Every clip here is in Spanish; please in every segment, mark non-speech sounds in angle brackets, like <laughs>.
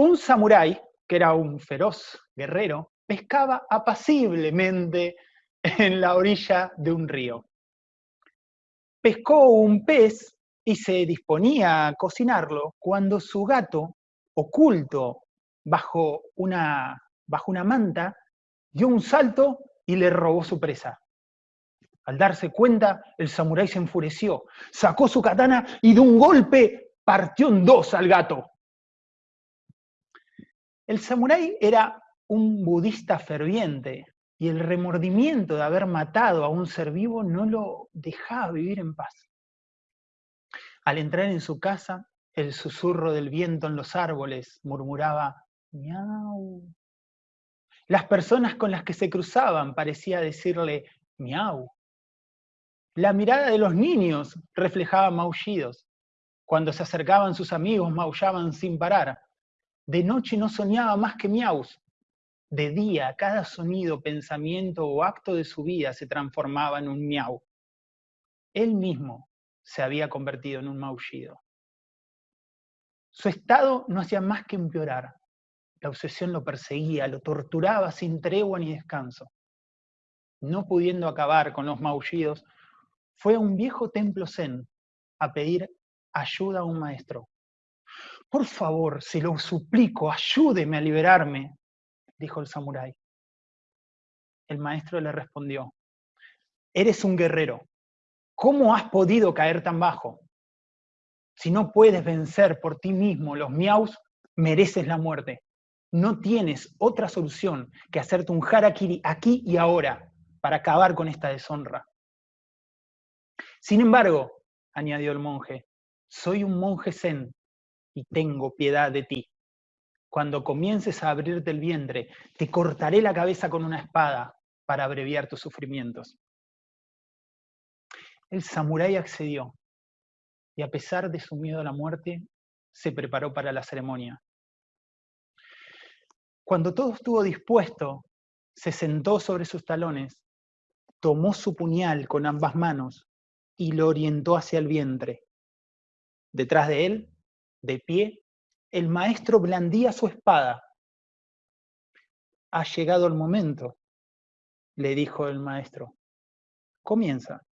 Un samurái, que era un feroz guerrero, pescaba apaciblemente en la orilla de un río. Pescó un pez y se disponía a cocinarlo cuando su gato, oculto bajo una, manta, dio un salto y le robó su presa. Al darse cuenta, el samurái se enfureció, sacó su katana y de un golpe partió en dos al gato. El samurái era un budista ferviente y el remordimiento de haber matado a un ser vivo no lo dejaba vivir en paz. Al entrar en su casa, el susurro del viento en los árboles murmuraba miau. Las personas con las que se cruzaban parecía decirle miau. La mirada de los niños reflejaba maullidos. Cuando se acercaban sus amigos maullaban sin parar. De noche no soñaba más que miaus. De día, cada sonido, pensamiento o acto de su vida se transformaba en un miau. Él mismo se había convertido en un maullido. Su estado no hacía más que empeorar. La obsesión lo perseguía, lo torturaba sin tregua ni descanso. No pudiendo acabar con los maullidos, fue a un viejo templo zen a pedir ayuda a un maestro. Por favor, se lo suplico, ayúdeme a liberarme, dijo el samurái. El maestro le respondió, eres un guerrero, ¿cómo has podido caer tan bajo? Si no puedes vencer por ti mismo los miaus, mereces la muerte. No tienes otra solución que hacerte un harakiri aquí y ahora para acabar con esta deshonra. Sin embargo, añadió el monje, soy un monje zen y tengo piedad de ti. Cuando comiences a abrirte el vientre, te cortaré la cabeza con una espada para abreviar tus sufrimientos. El samurái accedió y a pesar de su miedo a la muerte, se preparó para la ceremonia. Cuando todo estuvo dispuesto, se sentó sobre sus talones, tomó su puñal con ambas manos y lo orientó hacia el vientre. Detrás de él, de pie, el maestro blandía su espada. Ha llegado el momento, le dijo el maestro. Comienza.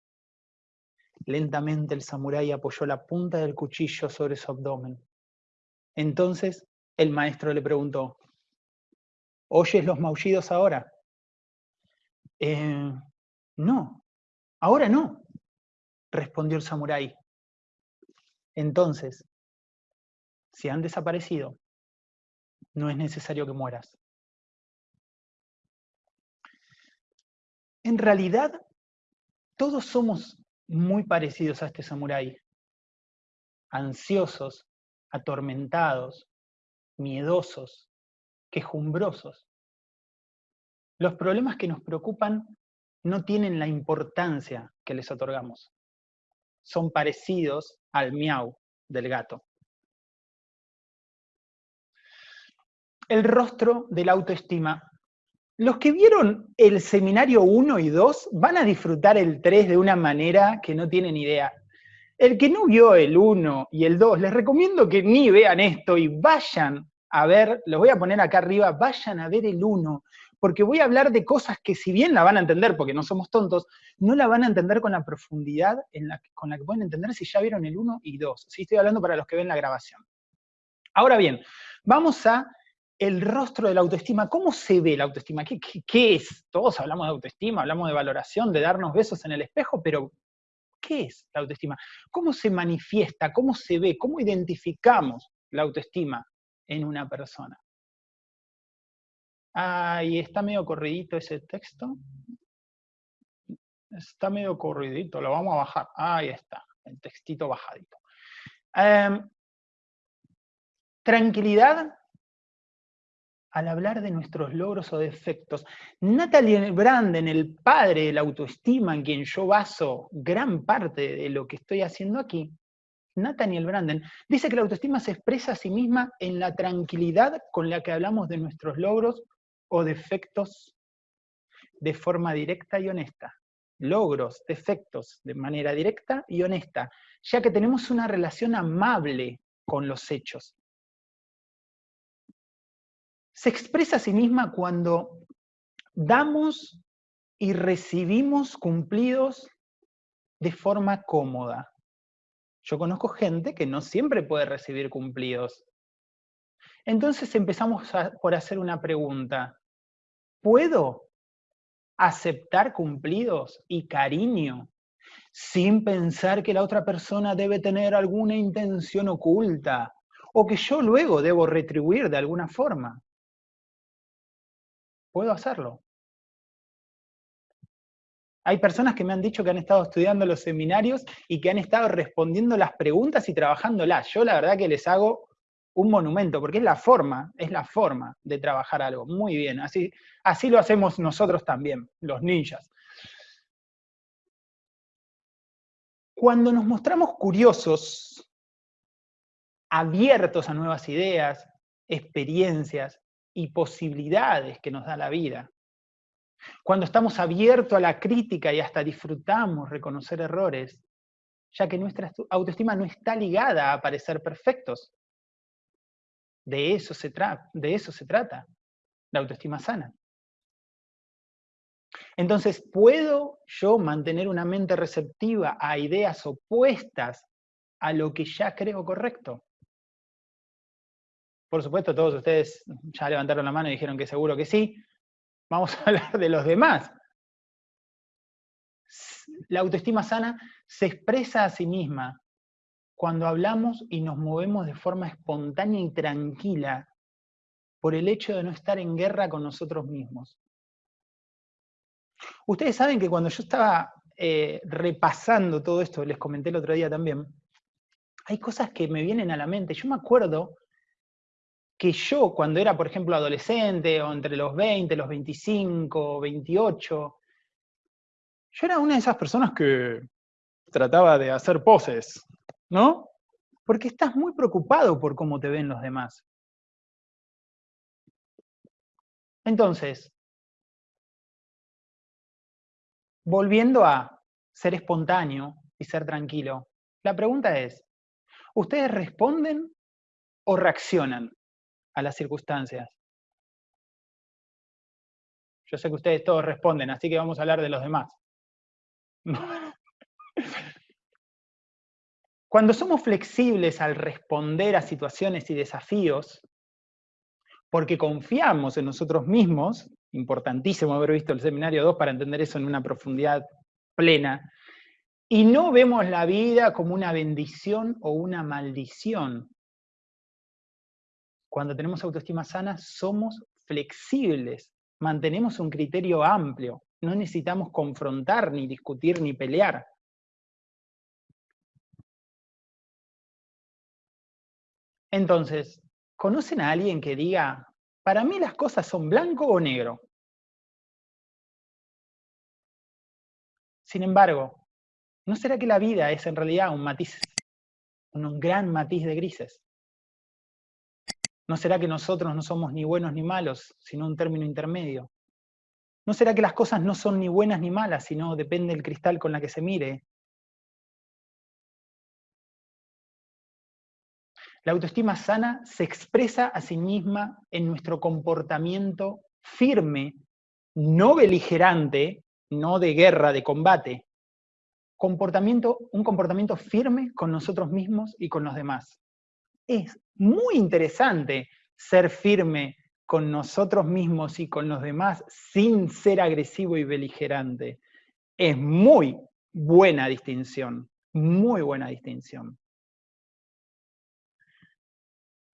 Lentamente el samurái apoyó la punta del cuchillo sobre su abdomen. Entonces el maestro le preguntó, ¿oyes los maullidos ahora? Eh, no, ahora no, respondió el samurái. Entonces, si han desaparecido, no es necesario que mueras. En realidad, todos somos muy parecidos a este samurái. Ansiosos, atormentados, miedosos, quejumbrosos. Los problemas que nos preocupan no tienen la importancia que les otorgamos son parecidos al miau del gato. El rostro de la autoestima. Los que vieron el seminario 1 y 2 van a disfrutar el 3 de una manera que no tienen idea. El que no vio el 1 y el 2, les recomiendo que ni vean esto y vayan a ver, los voy a poner acá arriba, vayan a ver el 1, porque voy a hablar de cosas que si bien la van a entender, porque no somos tontos, no la van a entender con la profundidad con la que pueden entender si ya vieron el 1 y 2. ¿sí? Estoy hablando para los que ven la grabación. Ahora bien, vamos a el rostro de la autoestima. ¿Cómo se ve la autoestima? ¿Qué, es? Todos hablamos de autoestima, hablamos de valoración, de darnos besos en el espejo, pero ¿qué es la autoestima? ¿Cómo se manifiesta? ¿Cómo se ve? ¿Cómo identificamos la autoestima en una persona? Ahí está medio corridito ese texto. Está medio corridito, lo vamos a bajar. Ahí está, el textito bajadito. Em, tranquilidad al hablar de nuestros logros o defectos. Natalie Branden, el padre de la autoestima en quien yo baso gran parte de lo que estoy haciendo aquí, Nathaniel Branden, dice que la autoestima se expresa a sí misma en la tranquilidad con la que hablamos de nuestros logros o defectos de forma directa y honesta. Logros, defectos de manera directa y honesta, ya que tenemos una relación amable con los hechos. Se expresa a sí misma cuando damos y recibimos cumplidos de forma cómoda. Yo conozco gente que no siempre puede recibir cumplidos. Entonces empezamos por hacer una pregunta. ¿Puedo aceptar cumplidos y cariño sin pensar que la otra persona debe tener alguna intención oculta o que yo luego debo retribuir de alguna forma? ¿Puedo hacerlo? Hay personas que me han dicho que han estado estudiando los seminarios y que han estado respondiendo las preguntas y trabajándolas. Yo la verdad que les hago un monumento, porque es la forma, es la forma de trabajar algo. Muy bien, así, así lo hacemos nosotros también, los ninjas. Cuando nos mostramos curiosos, abiertos a nuevas ideas, experiencias y posibilidades que nos da la vida, cuando estamos abiertos a la crítica y hasta disfrutamos reconocer errores, ya que nuestra autoestima no está ligada a parecer perfectos. De eso se, de eso se trata, la autoestima sana. Entonces, ¿puedo yo mantener una mente receptiva a ideas opuestas a lo que ya creo correcto? Por supuesto, todos ustedes ya levantaron la mano y dijeron que seguro que sí, Vamos a <laughs> hablar de los demás. La autoestima sana se expresa a sí misma cuando hablamos y nos movemos de forma espontánea y tranquila por el hecho de no estar en guerra con nosotros mismos. Ustedes saben que cuando yo estaba eh, repasando todo esto, les comenté el otro día también, hay cosas que me vienen a la mente. Yo me acuerdo que yo cuando era, por ejemplo, adolescente, o entre los 20, los 25, 28, yo era una de esas personas que trataba de hacer poses, ¿no? Porque estás muy preocupado por cómo te ven los demás. Entonces, volviendo a ser espontáneo y ser tranquilo, la pregunta es, ¿ustedes responden o reaccionan? A las circunstancias. Yo sé que ustedes todos responden, así que vamos a hablar de los demás. <laughs> Cuando somos flexibles al responder a situaciones y desafíos, porque confiamos en nosotros mismos, importantísimo haber visto el seminario 2 para entender eso en una profundidad plena, y no vemos la vida como una bendición o una maldición, cuando tenemos autoestima sana, somos flexibles, mantenemos un criterio amplio, no necesitamos confrontar, ni discutir, ni pelear. Entonces, ¿conocen a alguien que diga, para mí las cosas son blanco o negro? Sin embargo, ¿no será que la vida es en realidad un matiz, un gran matiz de grises? ¿No será que nosotros no somos ni buenos ni malos, sino un término intermedio? ¿No será que las cosas no son ni buenas ni malas, sino depende del cristal con la que se mire? La autoestima sana se expresa a sí misma en nuestro comportamiento firme, no beligerante, no de guerra, de combate. Comportamiento, un comportamiento firme con nosotros mismos y con los demás es muy interesante ser firme con nosotros mismos y con los demás sin ser agresivo y beligerante. Es muy buena distinción, muy buena distinción.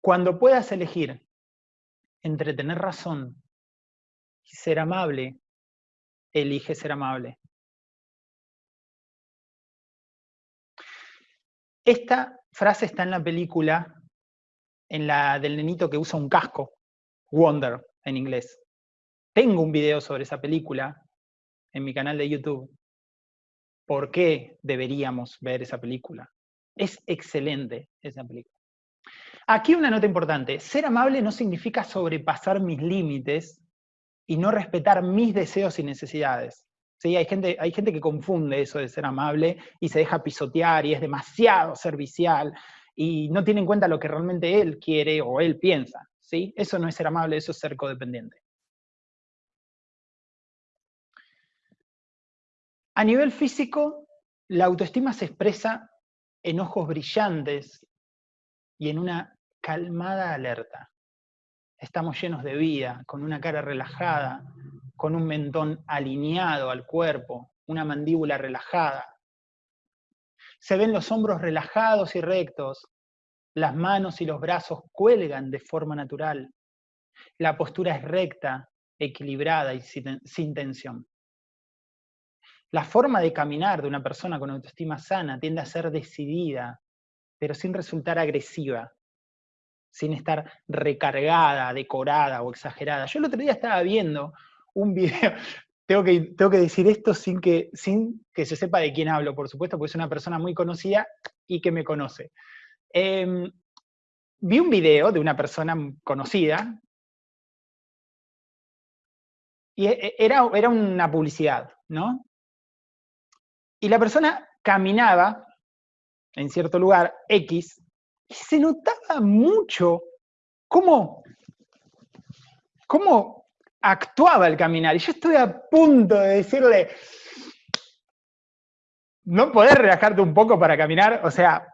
Cuando puedas elegir entre tener razón y ser amable, elige ser amable. Esta frase está en la película en la del nenito que usa un casco, Wonder en inglés. Tengo un video sobre esa película en mi canal de YouTube. ¿Por qué deberíamos ver esa película? Es excelente esa película. Aquí una nota importante. Ser amable no significa sobrepasar mis límites y no respetar mis deseos y necesidades. ¿Sí? Hay, gente, hay gente que confunde eso de ser amable y se deja pisotear y es demasiado servicial y no tiene en cuenta lo que realmente él quiere o él piensa. ¿sí? Eso no es ser amable, eso es ser codependiente. A nivel físico, la autoestima se expresa en ojos brillantes y en una calmada alerta. Estamos llenos de vida, con una cara relajada, con un mentón alineado al cuerpo, una mandíbula relajada. Se ven los hombros relajados y rectos, las manos y los brazos cuelgan de forma natural. La postura es recta, equilibrada y sin tensión. La forma de caminar de una persona con autoestima sana tiende a ser decidida, pero sin resultar agresiva, sin estar recargada, decorada o exagerada. Yo el otro día estaba viendo un <laughs> video, tengo que, tengo que decir esto sin que, sin que se sepa de quién hablo, por supuesto, porque es una persona muy conocida y que me conoce. Em, vi un video de una persona conocida, y e, e, era, era una publicidad, ¿no? Y la persona caminaba en cierto lugar, X, y se notaba mucho cómo, cómo actuaba el caminar. Y yo estoy a punto de decirle, ¿no podés relajarte un poco para caminar? O sea,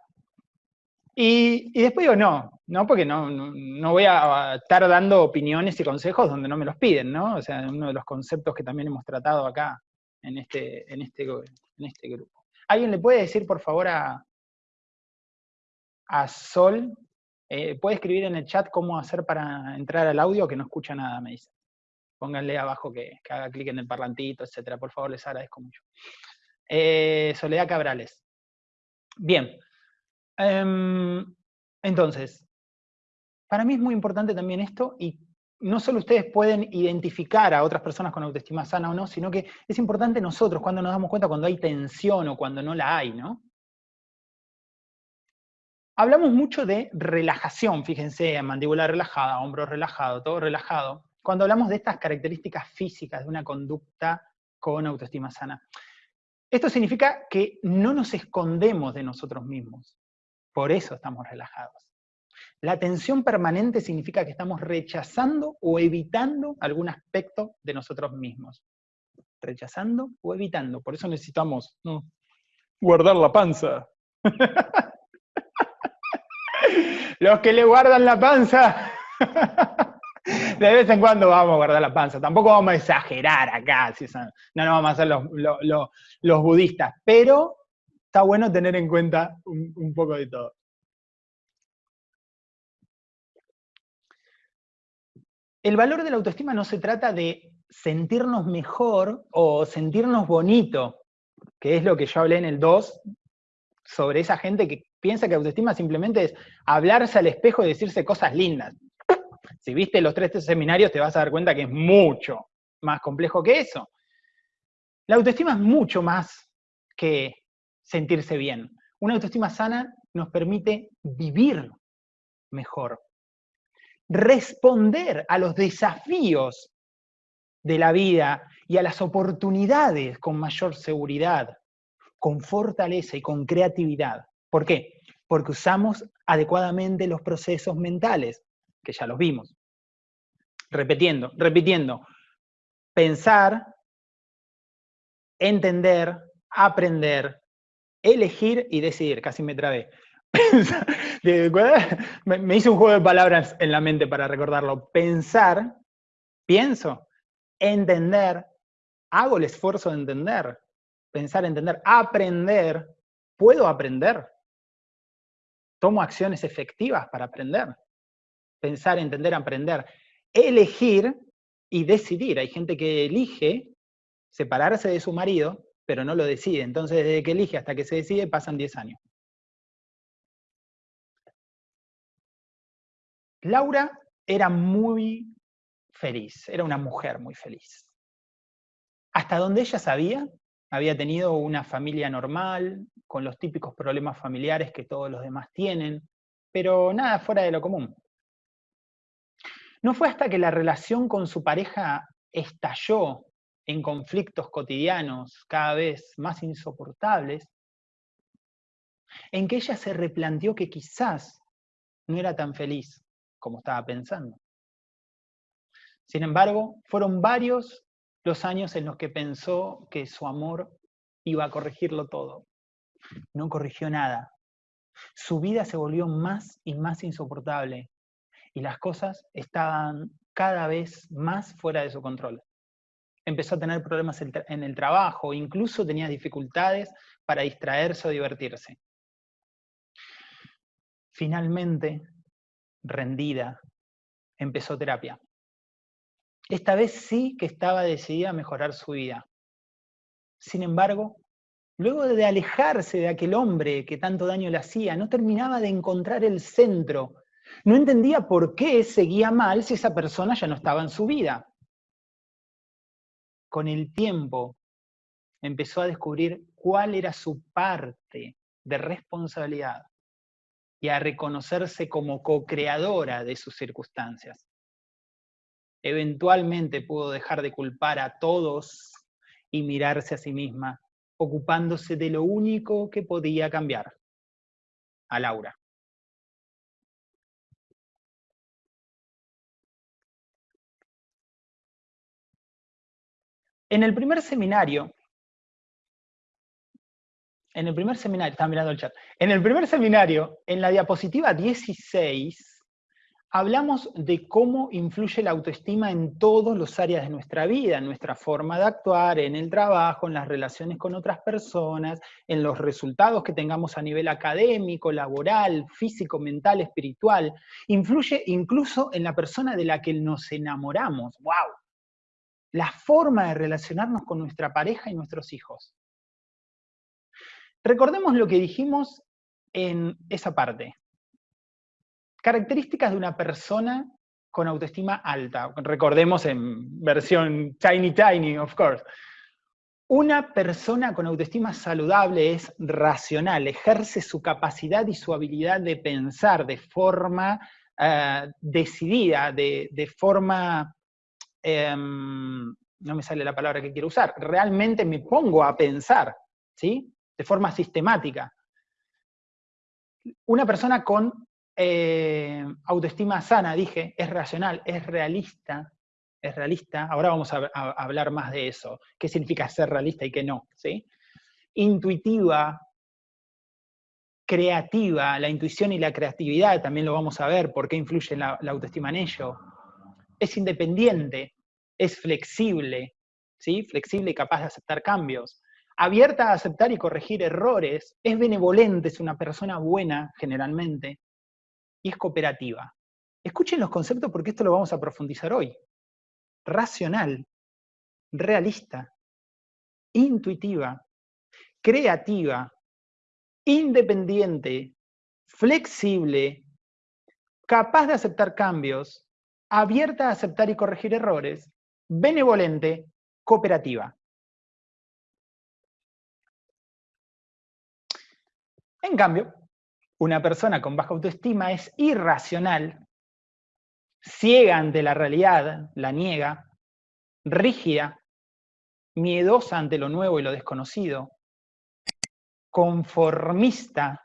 y, después digo, no, no, porque no, no, voy a estar dando opiniones y consejos donde no me los piden, ¿no? O sea, uno de los conceptos que también hemos tratado acá en este, en este, en este grupo. ¿Alguien le puede decir, por favor, a, a Sol? Eh, ¿Puede escribir en el chat cómo hacer para entrar al audio? Que no escucha nada, me dice. Pónganle abajo que, haga clic en el parlantito, etcétera. Por favor, les agradezco mucho. Eh, Soledad Cabrales. Bien. Em, entonces, para mí es muy importante también esto y no solo ustedes pueden identificar a otras personas con autoestima sana o no, sino que es importante nosotros cuando nos damos cuenta cuando hay tensión o cuando no la hay, ¿no? Hablamos mucho de relajación, fíjense, mandíbula relajada, hombro relajado, todo relajado, cuando hablamos de estas características físicas de una conducta con autoestima sana. Esto significa que no nos escondemos de nosotros mismos, por eso estamos relajados. La tensión permanente significa que estamos rechazando o evitando algún aspecto de nosotros mismos. Rechazando o evitando. Por eso necesitamos guardar la panza. <laughs> Los que le guardan la panza, <laughs> de vez en cuando vamos a guardar la panza. Tampoco vamos a exagerar acá, no, no vamos a ser los, budistas, pero está bueno tener en cuenta un poco de todo. el valor de la autoestima no se trata de sentirnos mejor o sentirnos bonito, que es lo que yo hablé en el 2, sobre esa gente que piensa que autoestima simplemente es hablarse al espejo y decirse cosas lindas. Si viste los tres seminarios te vas a dar cuenta que es mucho más complejo que eso. La autoestima es mucho más que sentirse bien. Una autoestima sana nos permite vivir mejor, responder a los desafíos de la vida y a las oportunidades con mayor seguridad, con fortaleza y con creatividad. ¿Por qué? Porque usamos adecuadamente los procesos mentales, que ya los vimos. Repitiendo, repitiendo. Pensar, entender, aprender, elegir y decidir. Casi me trabé. <laughs> me hice un juego de palabras en la mente para recordarlo. Pensar, pienso, entender, hago el esfuerzo de entender, pensar, entender, aprender, puedo aprender, tomo acciones efectivas para aprender, pensar, entender, aprender, elegir y decidir. Hay gente que elige separarse de su marido, pero no lo decide. Entonces, desde que elige hasta que se decide, pasan 10 años. Laura era muy feliz, era una mujer muy feliz. Hasta donde ella sabía, había tenido una familia normal, con los típicos problemas familiares que todos los demás tienen, pero nada fuera de lo común. No fue hasta que la relación con su pareja estalló en conflictos cotidianos cada vez más insoportables, en que ella se replanteó que quizás no era tan feliz como estaba pensando. Sin embargo, fueron varios los años en los que pensó que su amor iba a corregirlo todo. No corrigió nada. Su vida se volvió más y más insoportable y las cosas estaban cada vez más fuera de su control. Empezó a tener problemas en el trabajo, incluso tenía dificultades para distraerse o divertirse. Finalmente, rendida, empezó terapia. Esta vez sí que estaba decidida a mejorar su vida. Sin embargo, luego de alejarse de aquel hombre que tanto daño le hacía, no terminaba de encontrar el centro. No entendía por qué seguía mal si esa persona ya no estaba en su vida. Con el tiempo empezó a descubrir cuál era su parte de responsabilidad y a reconocerse como co-creadora de sus circunstancias eventualmente pudo dejar de culpar a todos y mirarse a sí misma, ocupándose de lo único que podía cambiar, a Laura. En el primer seminario, en el primer seminario, mirando el chat, en el primer seminario, en la diapositiva 16, hablamos de cómo influye la autoestima en todas las áreas de nuestra vida, en nuestra forma de actuar, en el trabajo, en las relaciones con otras personas, en los resultados que tengamos a nivel académico, laboral, físico, mental, espiritual. Influye incluso en la persona de la que nos enamoramos. ¡Wow! La forma de relacionarnos con nuestra pareja y nuestros hijos. Recordemos lo que dijimos en esa parte. Características de una persona con autoestima alta. Recordemos en versión tiny tiny, of course. Una persona con autoestima saludable es racional, ejerce su capacidad y su habilidad de pensar de forma eh, decidida, de, forma, em, no me sale la palabra que quiero usar, realmente me pongo a pensar, ¿sí? De forma sistemática. Una persona con eh, autoestima sana, dije, es racional, es realista, es realista. Ahora vamos a, hablar más de eso. ¿Qué significa ser realista y qué no? ¿sí? Intuitiva, creativa, la intuición y la creatividad, también lo vamos a ver, por qué influye la, la autoestima en ello. Es independiente, es flexible, ¿sí? flexible y capaz de aceptar cambios. Abierta a aceptar y corregir errores, es benevolente, es una persona buena generalmente, y es cooperativa. Escuchen los conceptos porque esto lo vamos a profundizar hoy. Racional, realista, intuitiva, creativa, independiente, flexible, capaz de aceptar cambios, abierta a aceptar y corregir errores, benevolente, cooperativa. En cambio, una persona con baja autoestima es irracional, ciega ante la realidad, la niega, rígida, miedosa ante lo nuevo y lo desconocido, conformista,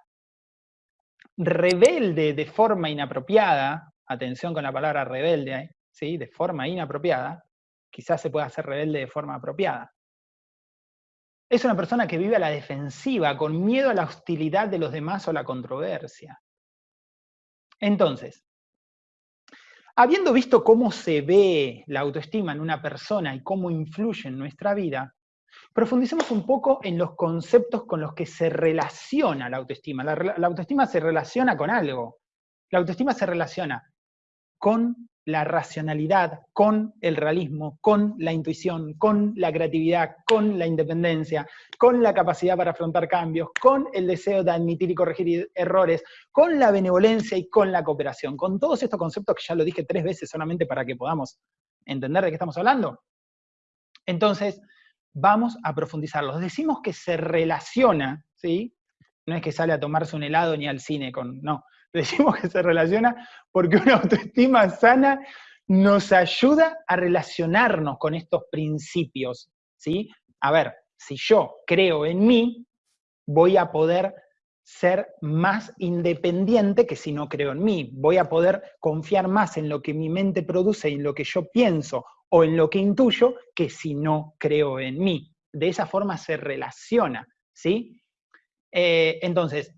rebelde de forma inapropiada, atención con la palabra rebelde, ¿sí? de forma inapropiada, quizás se pueda hacer rebelde de forma apropiada. Es una persona que vive a la defensiva, con miedo a la hostilidad de los demás o la controversia. Entonces, habiendo visto cómo se ve la autoestima en una persona y cómo influye en nuestra vida, profundicemos un poco en los conceptos con los que se relaciona la autoestima. La, la autoestima se relaciona con algo. La autoestima se relaciona con la racionalidad, con el realismo, con la intuición, con la creatividad, con la independencia, con la capacidad para afrontar cambios, con el deseo de admitir y corregir errores, con la benevolencia y con la cooperación. Con todos estos conceptos que ya lo dije tres veces solamente para que podamos entender de qué estamos hablando. Entonces, vamos a profundizarlos. Decimos que se relaciona, ¿sí? No es que sale a tomarse un helado ni al cine con, no, <laughs> decimos que se relaciona porque una <laughs> autoestima sana nos ayuda a relacionarnos con estos principios, ¿sí? A ver, si yo creo en mí, voy a poder ser más independiente que si no creo en mí. Voy a poder confiar más en lo que mi mente produce y en lo que yo pienso o en lo que intuyo que si no creo en mí. De esa forma se relaciona, ¿sí? Eh, entonces,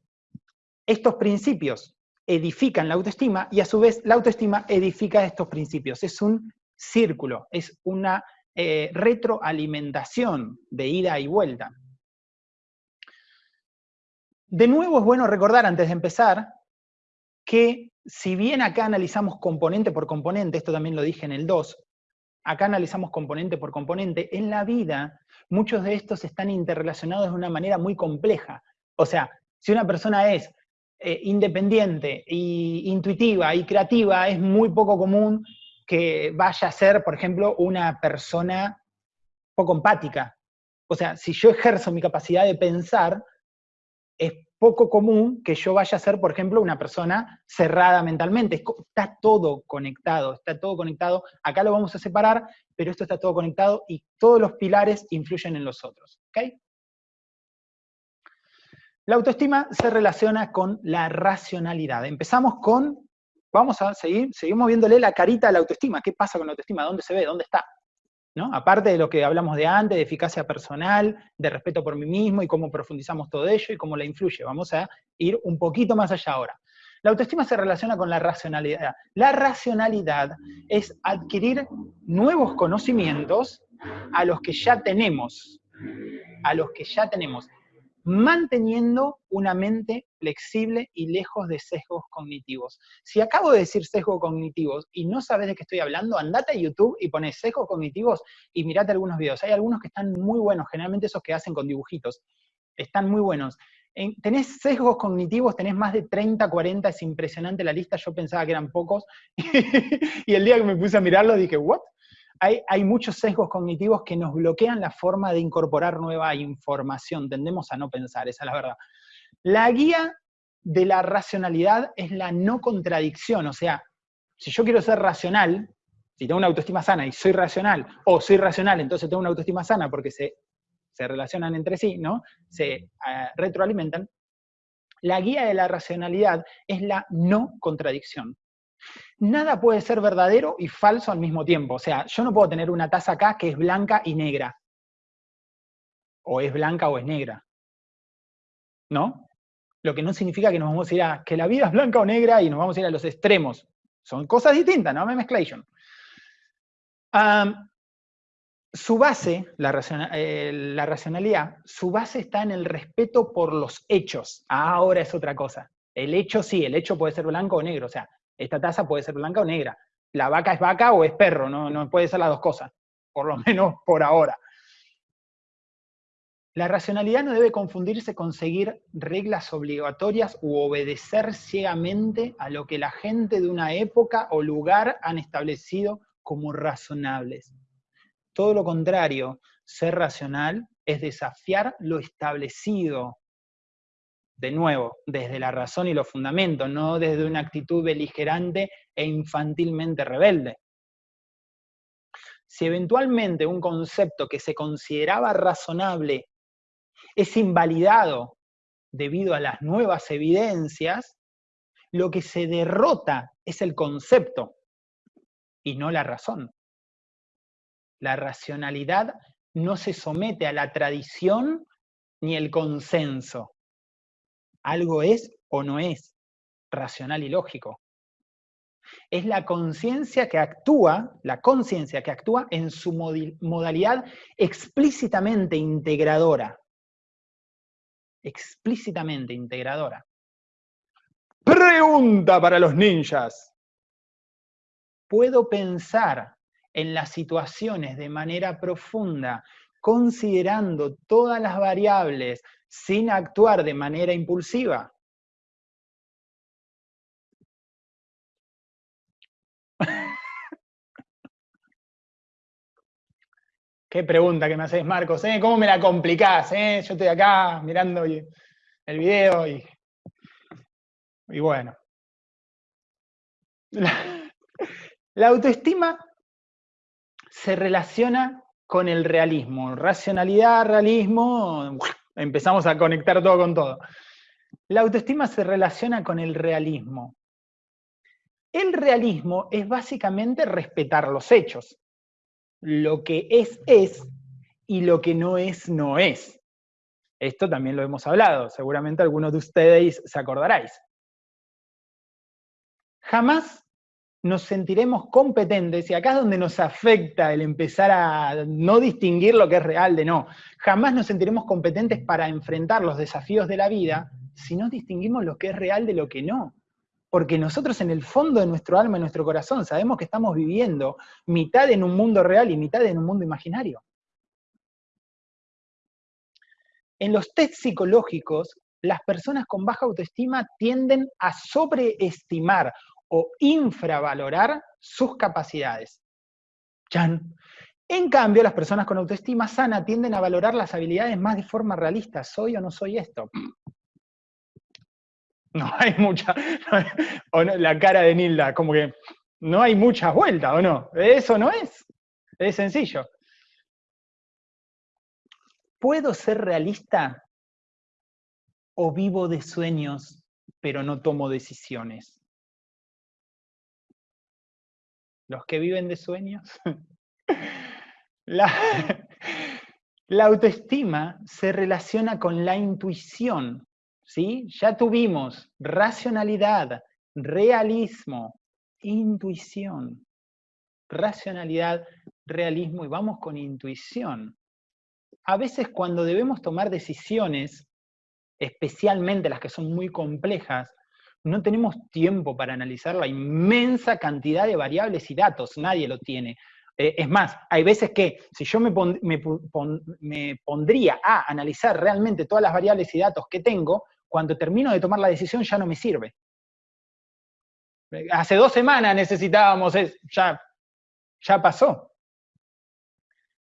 estos principios edifican la autoestima y a su vez la autoestima edifica estos principios. Es un círculo, es una eh, retroalimentación de ida y vuelta. De nuevo es bueno recordar antes de empezar que si bien acá analizamos componente por componente, esto también lo dije en el 2, acá analizamos componente por componente, en la vida muchos de estos están interrelacionados de una manera muy compleja. O sea, si una persona es eh, independiente, y intuitiva y creativa, es muy poco común que vaya a ser, por ejemplo, una persona poco empática. O sea, si yo ejerzo mi capacidad de pensar, es poco común que yo vaya a ser, por ejemplo, una persona cerrada mentalmente. Está todo conectado, está todo conectado. Acá lo vamos a separar, pero esto está todo conectado y todos los pilares influyen en los otros. ¿ok? La autoestima se relaciona con la racionalidad. Empezamos con, vamos a seguir, seguimos viéndole la carita a la autoestima. ¿Qué pasa con la autoestima? ¿Dónde se ve? ¿Dónde está? Aparte de lo que hablamos de antes, de eficacia personal, de respeto por mí mismo y cómo profundizamos todo ello y cómo la influye. Vamos a ir un poquito más allá ahora. La autoestima se relaciona con la racionalidad. La racionalidad es adquirir nuevos conocimientos a los que ya tenemos. A los que ya tenemos manteniendo una mente flexible y lejos de sesgos cognitivos. Si acabo de decir sesgos cognitivos y no sabes de qué estoy hablando, andate a YouTube y pones sesgos cognitivos y mirate algunos videos. Hay algunos que están muy buenos, generalmente esos que hacen con dibujitos, están muy buenos. tenés sesgos cognitivos, tenés más de 30, 40, es impresionante la lista, yo pensaba que eran pocos, <laughs> y el día que me puse a mirarlo dije, ¿what? Hay, muchos sesgos cognitivos que nos bloquean la forma de incorporar nueva información. Tendemos a no pensar, esa es la verdad. La guía de la racionalidad es la no contradicción, o sea, si yo quiero ser racional, si tengo una autoestima sana y soy racional, o soy racional, entonces tengo una autoestima sana porque se, relacionan entre sí, ¿no? Se eh, retroalimentan. La guía de la racionalidad es la no contradicción nada puede ser verdadero y falso al mismo tiempo. O sea, yo no puedo tener una taza acá que es blanca y negra. O es blanca o es negra. ¿No? Lo que no significa que nos vamos a ir a que la vida es blanca o negra y nos vamos a ir a los extremos. Son cosas distintas, no me mezclation. su base, la, eh, la racionalidad, su base está en el respeto por los hechos. Ahora es otra cosa. El hecho sí, el hecho puede ser blanco o negro. O sea, esta taza puede ser blanca o negra. La vaca es vaca o es perro, no, no puede ser las dos cosas, por lo <laughs> menos por ahora. La racionalidad no debe confundirse con seguir reglas obligatorias u obedecer ciegamente a lo que la gente de una época o lugar han establecido como razonables. Todo lo contrario, ser racional es desafiar lo establecido, de nuevo, desde la razón y los fundamentos, no desde una actitud beligerante e infantilmente rebelde. Si eventualmente un concepto que se consideraba razonable es invalidado debido a las nuevas evidencias, lo que se derrota es el concepto y no la razón. La racionalidad no se somete a la tradición ni el consenso algo es o no es racional y lógico. Es la conciencia que actúa, la conciencia que actúa en su modalidad explícitamente integradora. Explícitamente integradora. Pregunta para los ninjas. ¿Puedo pensar en las situaciones de manera profunda, considerando todas las variables sin actuar de manera impulsiva. <laughs> Qué pregunta que me haces, Marcos, ¿eh? ¿Cómo me la complicás? Eh? Yo estoy acá mirando el video y, y bueno. <laughs> la autoestima se relaciona con el realismo. Racionalidad, realismo, empezamos a conectar todo con todo. La autoestima se relaciona con el realismo. El realismo es básicamente respetar los hechos. Lo que es, es, y lo que no es, no es. Esto también lo hemos hablado, seguramente algunos de ustedes se acordaráis. Jamás nos sentiremos competentes, y acá es donde nos afecta el empezar a no distinguir lo que es real de no, jamás nos sentiremos competentes para enfrentar los desafíos de la vida si no distinguimos lo que es real de lo que no. Porque nosotros en el fondo de nuestro alma, en nuestro corazón, sabemos que estamos viviendo mitad en un mundo real y mitad en un mundo imaginario. En los test psicológicos, las personas con baja autoestima tienden a sobreestimar o infravalorar sus capacidades. Chan. En cambio, las personas con autoestima sana tienden a valorar las habilidades más de forma realista. ¿Soy o no soy esto? <laughs> No hay mucha... <laughs> o la cara de Nilda, como que no hay muchas vueltas, ¿o no? Eso no es. Es sencillo. ¿Puedo ser realista o vivo de sueños, pero no tomo decisiones? Los que viven de sueños. <laughs> <laughs> la, autoestima se relaciona con la intuición, ¿sí? Ya tuvimos racionalidad, realismo, intuición. Racionalidad, realismo y vamos con intuición. A veces cuando debemos tomar decisiones, especialmente las que son muy complejas, no tenemos tiempo para analizar la inmensa cantidad de variables y datos, nadie lo tiene. Eh, es más, hay veces que si yo me, me, pondría a analizar realmente todas las variables y datos que tengo, cuando termino de tomar la decisión ya no me sirve. Hace dos semanas necesitábamos, ya, ya pasó.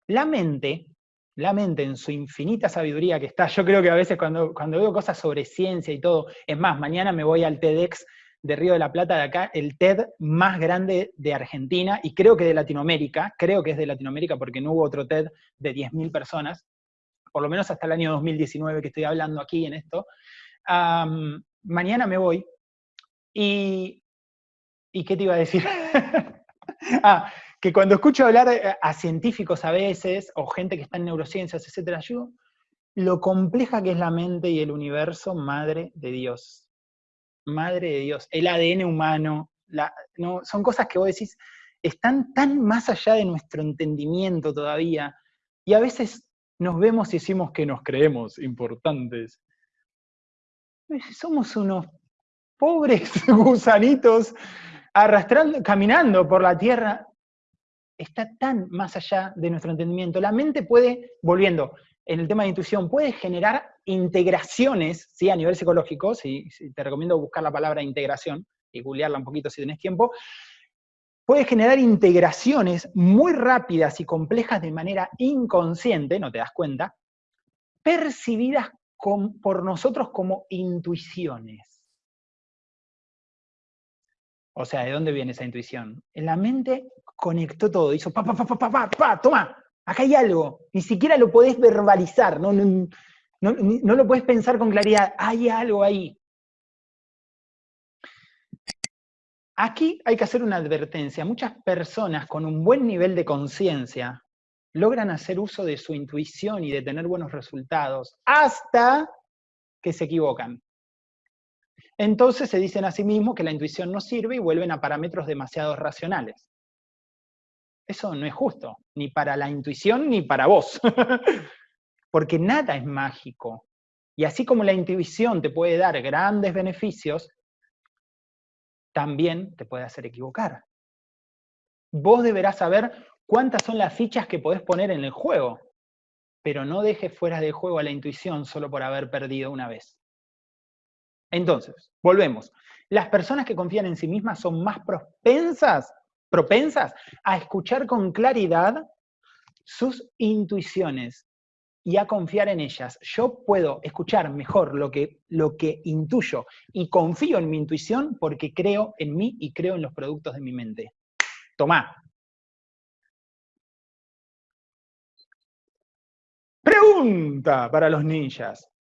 La mente la mente en su infinita sabiduría que está, yo creo que a veces cuando, cuando veo cosas sobre ciencia y todo, es más, mañana me voy al TEDx de Río de la Plata de acá, el TED más grande de Argentina y creo que de Latinoamérica, creo que es de Latinoamérica porque no hubo otro TED de 10.000 personas, por lo menos hasta el año 2019 que estoy hablando aquí en esto. mañana me voy y... ¿Y qué te iba a decir? <laughs> ah, que cuando escucho hablar a científicos a veces, o gente que está en neurociencias, etcétera, yo, lo compleja que es la mente y el universo, madre de Dios. Madre de Dios. El ADN humano, no, son cosas que vos decís, están tan más allá de nuestro entendimiento todavía, y a veces nos vemos y decimos que nos creemos importantes. Somos unos pobres <laughs> gusanitos arrastrando, caminando por la tierra, está tan más allá de nuestro entendimiento. La mente puede, volviendo, en el tema de intuición, puede generar integraciones, ¿sí? a nivel psicológico, si, te recomiendo buscar la palabra integración y googlearla un poquito si tenés tiempo, puede generar integraciones muy rápidas y complejas de manera inconsciente, no te das cuenta, percibidas por nosotros como intuiciones. O sea, ¿de dónde viene esa intuición? En la mente conectó todo, hizo pa, pa, pa, pa, pa, pa, toma, acá hay algo. Ni siquiera lo podés verbalizar, no, no, no, lo podés pensar con claridad, hay algo ahí. Aquí hay que hacer una advertencia. Muchas personas con un buen nivel de conciencia logran hacer uso de su intuición y de tener buenos resultados hasta que se equivocan. Entonces se dicen a sí mismos que la intuición no sirve y vuelven a parámetros demasiado racionales. Eso no es justo, ni para la intuición ni para vos. <laughs> Porque nada es mágico. Y así como la intuición te puede dar grandes beneficios, también te puede hacer equivocar. Vos deberás saber cuántas son las fichas que podés poner en el juego, pero no dejes fuera de juego a la intuición solo por haber perdido una vez. Entonces, volvemos. Las personas que confían en sí mismas son más propensas propensas a escuchar con claridad sus intuiciones y a confiar en ellas. Yo puedo escuchar mejor lo que, lo que intuyo y confío en mi intuición porque creo en mí y creo en los productos de mi mente. Tomá. Pregunta para los ninjas.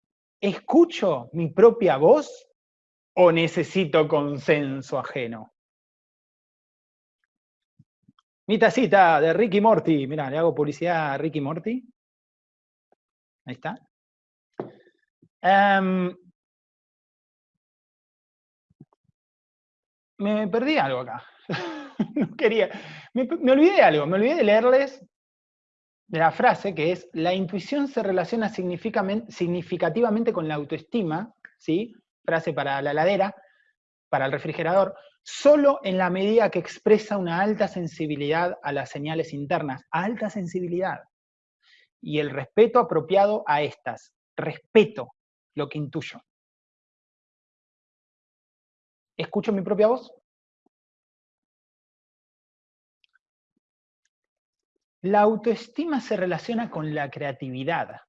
¿escucho mi propia voz o necesito consenso ajeno? Mi tacita de Ricky Morty. Mira, le hago publicidad a Ricky Morty. Ahí está. Em, me perdí algo acá. <laughs> no quería. Me, me, olvidé de algo. Me olvidé de leerles la frase que es: la intuición se relaciona significativamente con la autoestima, ¿sí? Frase para la ladera, para el refrigerador solo en la medida que expresa una alta sensibilidad a las señales internas, alta sensibilidad, y el respeto apropiado a estas, respeto lo que intuyo. ¿Escucho mi propia voz? La autoestima se relaciona con la creatividad.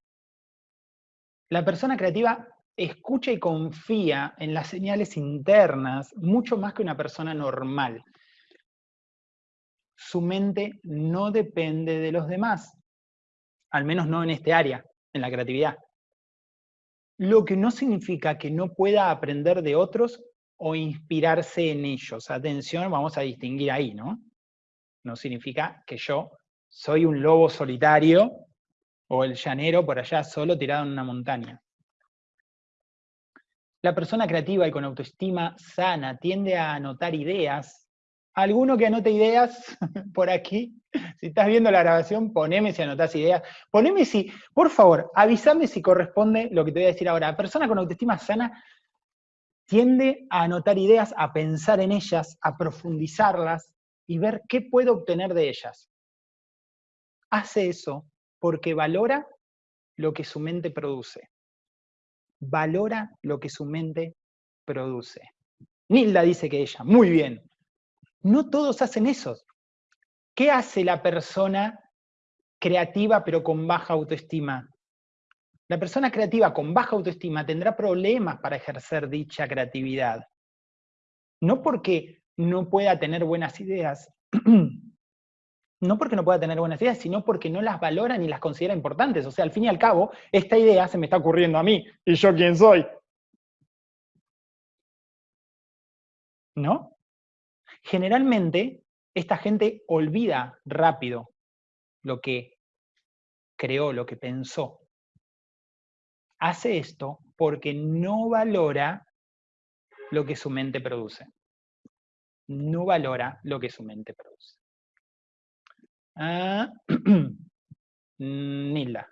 La persona creativa escucha y confía en las señales internas mucho más que una persona normal. Su mente no depende de los demás, al menos no en este área, en la creatividad. Lo que no significa que no pueda aprender de otros o inspirarse en ellos. Atención, vamos a distinguir ahí, ¿no? No significa que yo soy un lobo solitario o el llanero por allá solo tirado en una montaña. La persona creativa y con autoestima sana tiende a anotar ideas. ¿Alguno que anote ideas <laughs> por aquí? Si estás viendo la grabación, poneme si anotás ideas. Poneme si, por favor, avísame si corresponde lo que te voy a decir ahora. La persona con autoestima sana tiende a anotar ideas, a pensar en ellas, a profundizarlas y ver qué puede obtener de ellas. Hace eso porque valora lo que su mente produce valora lo que su mente produce. Nilda dice que ella, muy bien. No todos hacen eso. ¿Qué hace la persona creativa pero con baja autoestima? La persona creativa con baja autoestima tendrá problemas para ejercer dicha creatividad. No porque no pueda tener buenas ideas, <clears throat> no porque no pueda tener buenas ideas, sino porque no las valora ni las considera importantes. O sea, al fin y al cabo, esta idea se me está ocurriendo a mí, ¿y yo quién soy? ¿No? Generalmente, esta gente olvida rápido lo que creó, lo que pensó. Hace esto porque no valora lo que su mente produce. No valora lo que su mente produce. Ah, <clears throat> Nilda.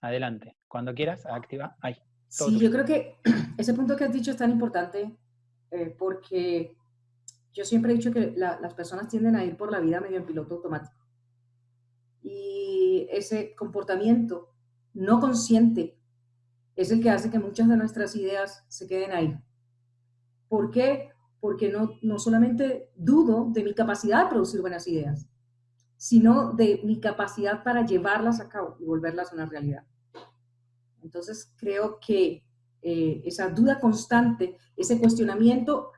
Adelante. Cuando quieras, activa. Ahí. Sí, yo creo que <clears throat> ese punto que has dicho es tan importante eh, porque yo siempre he dicho que las personas tienden a ir por la vida medio en piloto automático. Y ese comportamiento no consciente es el que hace que muchas de nuestras ideas se queden ahí. ¿Por qué? Porque no, no solamente dudo de mi capacidad de producir buenas ideas, sino de mi capacidad para llevarlas a cabo y volverlas una realidad. Entonces, creo que eh, esa duda constante, ese cuestionamiento,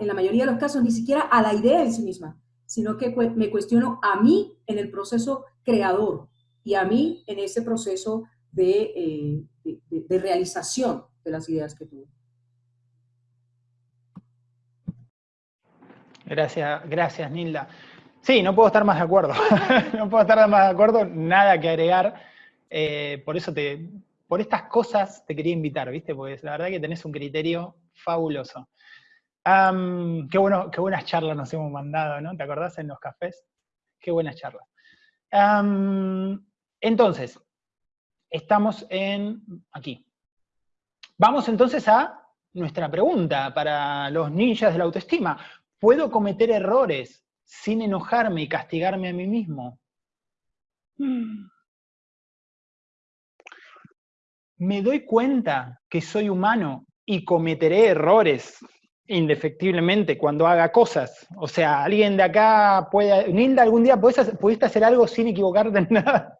en la mayoría de los casos, ni siquiera a la idea en sí misma, sino que me cuestiono a mí en el proceso creador y a mí en ese proceso de, eh, de realización de las ideas que tuve. Gracias, gracias Nilda. Sí, no puedo estar más de acuerdo. <laughs> no puedo estar más de acuerdo, nada que agregar. Eh, por eso te, por estas cosas te quería invitar, ¿viste? Porque la verdad que tenés un criterio fabuloso. qué, bueno, qué buenas charlas nos hemos mandado, ¿no? ¿Te acordás en los cafés? Qué buenas charlas. entonces, estamos en aquí. Vamos entonces a nuestra pregunta para los ninjas de la autoestima. ¿Puedo cometer errores sin enojarme y castigarme a mí mismo. Me doy cuenta que soy humano y cometeré errores indefectiblemente cuando haga cosas. O sea, alguien de acá puede... Nilda, algún día pudiste hacer algo sin equivocarte en <laughs> nada.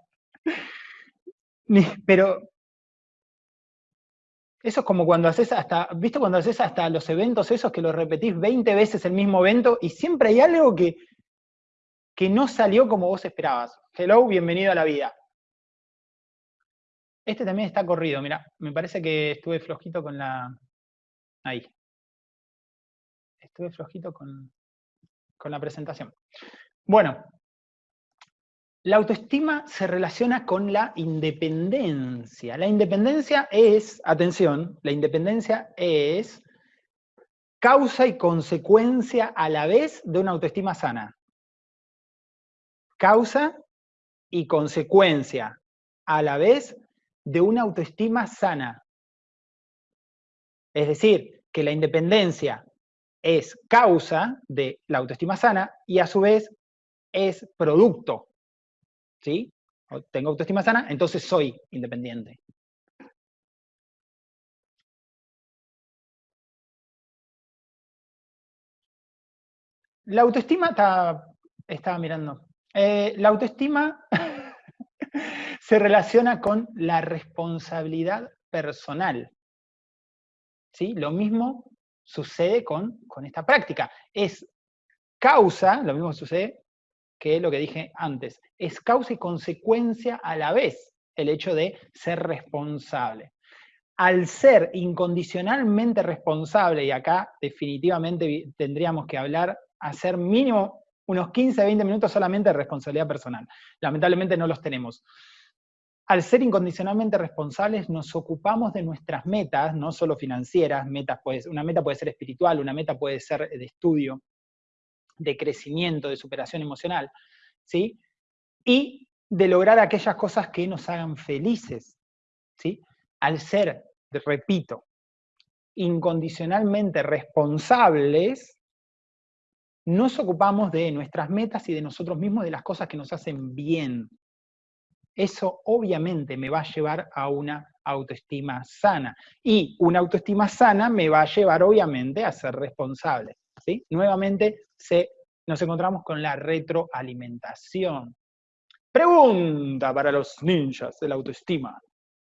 Pero eso es como cuando haces hasta, ¿viste cuando haces hasta los eventos esos que los repetís 20 veces el mismo evento y siempre hay algo que, que no salió como vos esperabas? Hello, bienvenido a la vida. Este también está corrido, mira, me parece que estuve flojito con la... Ahí. Estuve flojito con, con la presentación. Bueno, la autoestima se relaciona con la independencia. La independencia es, atención, la independencia es causa y consecuencia a la vez de una autoestima sana. Causa y consecuencia a la vez de una autoestima sana. Es decir, que la independencia es causa de la autoestima sana y a su vez es producto. ¿Sí? Tengo autoestima sana, entonces soy independiente. La autoestima, está, estaba mirando, eh, la autoestima <laughs> se relaciona con la responsabilidad personal. ¿Sí? Lo mismo sucede con, con esta práctica. Es causa, lo mismo sucede que lo que dije antes, es causa y consecuencia a la vez el hecho de ser responsable. Al ser incondicionalmente responsable, y acá definitivamente tendríamos que hablar, hacer mínimo unos 15, 20 minutos solamente de responsabilidad personal. Lamentablemente no los tenemos. Al ser incondicionalmente responsables, nos ocupamos de nuestras metas, no solo financieras, metas una meta puede ser espiritual, una meta puede ser de estudio, de crecimiento, de superación emocional, ¿sí? Y de lograr aquellas cosas que nos hagan felices, ¿sí? Al ser, repito, incondicionalmente responsables, nos ocupamos de nuestras metas y de nosotros mismos, de las cosas que nos hacen bien. Eso obviamente me va a llevar a una autoestima sana. Y una autoestima sana me va a llevar obviamente a ser responsable. ¿sí? Nuevamente se, nos encontramos con la retroalimentación. Pregunta para los ninjas de la autoestima.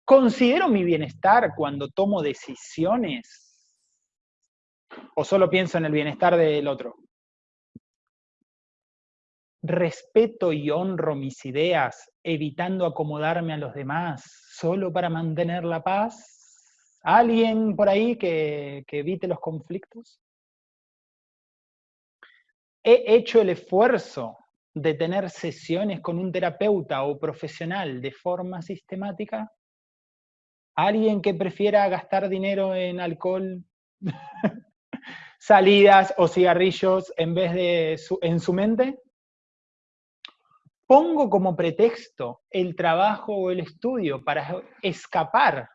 ¿Considero mi bienestar cuando tomo decisiones? ¿O solo pienso en el bienestar del otro? respeto y honro mis ideas, evitando acomodarme a los demás, solo para mantener la paz? ¿Alguien por ahí que, que evite los conflictos? He hecho el esfuerzo de tener sesiones con un terapeuta o profesional de forma sistemática? ¿Alguien que prefiera gastar dinero en alcohol, <laughs> salidas o cigarrillos en vez de en su mente? pongo como pretexto el trabajo o el estudio para escapar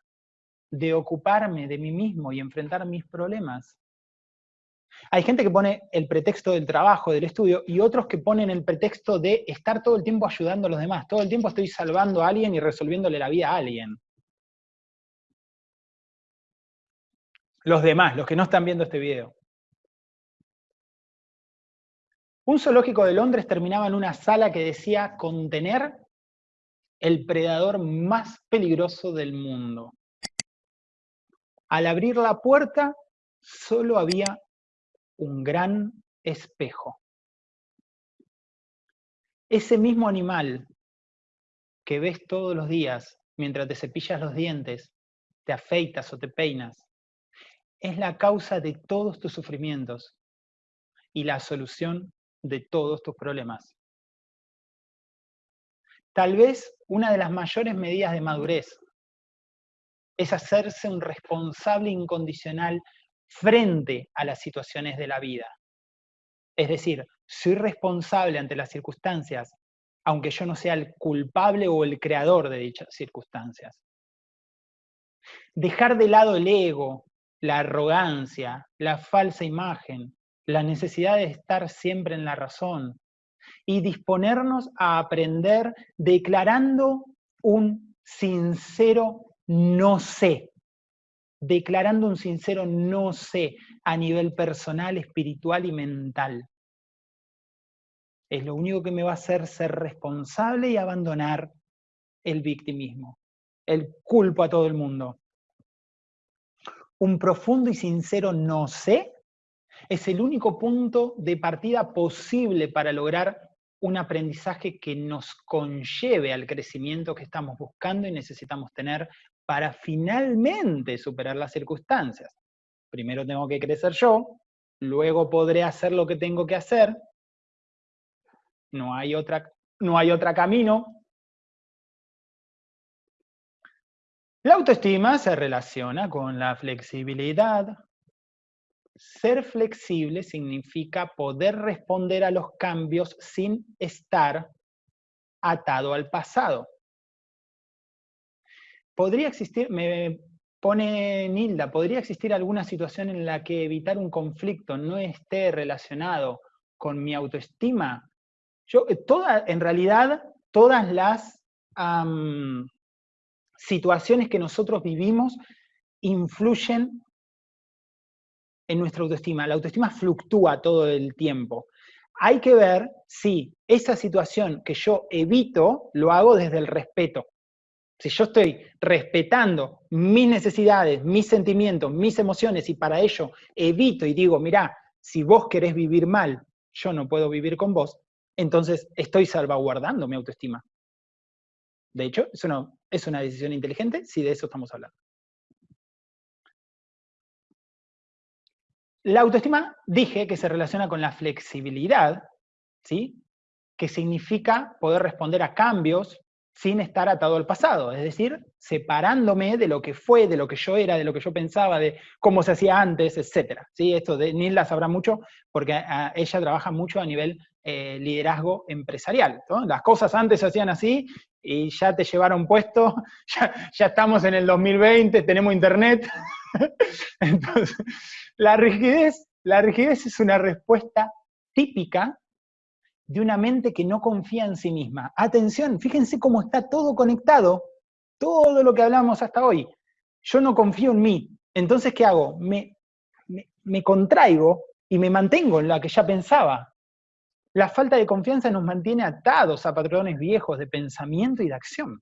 de ocuparme de mí mismo y enfrentar mis problemas. Hay gente que pone el pretexto del trabajo, del estudio, y otros que ponen el pretexto de estar todo el tiempo ayudando a los demás. Todo el tiempo estoy salvando a alguien y resolviéndole la vida a alguien. Los demás, los que no están viendo este video. Un zoológico de Londres terminaba en una sala que decía contener el predador más peligroso del mundo. Al abrir la puerta, solo había un gran espejo. Ese mismo animal que ves todos los días mientras te cepillas los dientes, te afeitas o te peinas, es la causa de todos tus sufrimientos y la solución de todos tus problemas. Tal vez una de las mayores medidas de madurez es hacerse un responsable incondicional frente a las situaciones de la vida. Es decir, soy responsable ante las circunstancias, aunque yo no sea el culpable o el creador de dichas circunstancias. Dejar de lado el ego, la arrogancia, la falsa imagen, la necesidad de estar siempre en la razón y disponernos a aprender declarando un sincero no sé, declarando un sincero no sé a nivel personal, espiritual y mental. Es lo único que me va a hacer ser responsable y abandonar el victimismo, el culpo a todo el mundo. Un profundo y sincero no sé es el único punto de partida posible para lograr un aprendizaje que nos conlleve al crecimiento que estamos buscando y necesitamos tener para finalmente superar las circunstancias. Primero tengo que crecer yo, luego podré hacer lo que tengo que hacer, no hay otra, no hay camino. La autoestima se relaciona con la flexibilidad. Ser flexible significa poder responder a los cambios sin estar atado al pasado. Podría existir, me pone Nilda, ¿podría existir alguna situación en la que evitar un conflicto no esté relacionado con mi autoestima? Yo, eh, toda, en realidad, todas las situaciones que nosotros vivimos influyen en nuestra autoestima. La autoestima fluctúa todo el tiempo. Hay que ver si esa situación que yo evito lo hago desde el respeto. Si yo estoy respetando mis necesidades, mis sentimientos, mis emociones y para ello evito y digo, mirá, si vos querés vivir mal, yo no puedo vivir con vos, entonces estoy salvaguardando mi autoestima. De hecho, es una, es una decisión inteligente si de eso estamos hablando. La autoestima dije que se relaciona con la flexibilidad, ¿sí? que significa poder responder a cambios sin estar atado al pasado, es decir, separándome de lo que fue, de lo que yo era, de lo que yo pensaba, de cómo se hacía antes, etc. ¿Sí? Esto de Nilda sabrá mucho porque ella trabaja mucho a nivel eh, liderazgo empresarial. Las cosas antes se hacían así y ya te llevaron puesto, <laughs> ya, ya estamos en el 2020, tenemos internet. <laughs> Entonces, la rigidez, la rigidez es una respuesta típica de una mente que no confía en sí misma. Atención, fíjense cómo está todo conectado, todo lo que hablamos hasta hoy. Yo no confío en mí, entonces ¿qué hago? Me, contraigo y me mantengo en la que ya pensaba. La falta de confianza nos mantiene atados a patrones viejos de pensamiento y de acción.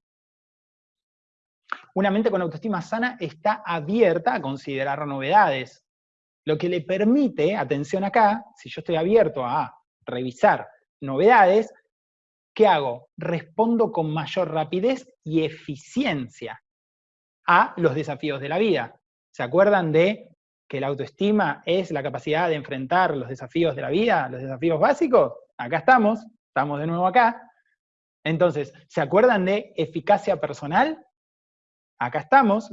Una mente con autoestima sana está abierta a considerar novedades, lo que le permite, atención acá, si yo estoy abierto a revisar novedades, ¿qué hago? Respondo con mayor rapidez y eficiencia a los desafíos de la vida. ¿Se acuerdan de que la autoestima es la capacidad de enfrentar los desafíos de la vida, los desafíos básicos? Acá estamos, estamos de nuevo acá. Entonces, ¿se acuerdan de eficacia personal? Acá estamos,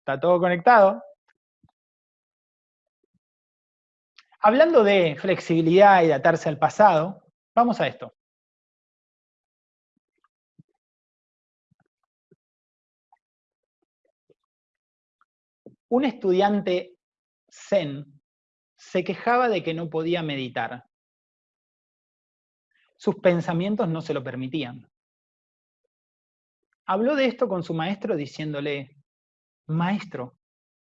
está todo conectado. Hablando de flexibilidad y de atarse al pasado, Vamos a esto. Un estudiante zen se quejaba de que no podía meditar. Sus pensamientos no se lo permitían. Habló de esto con su maestro diciéndole, maestro,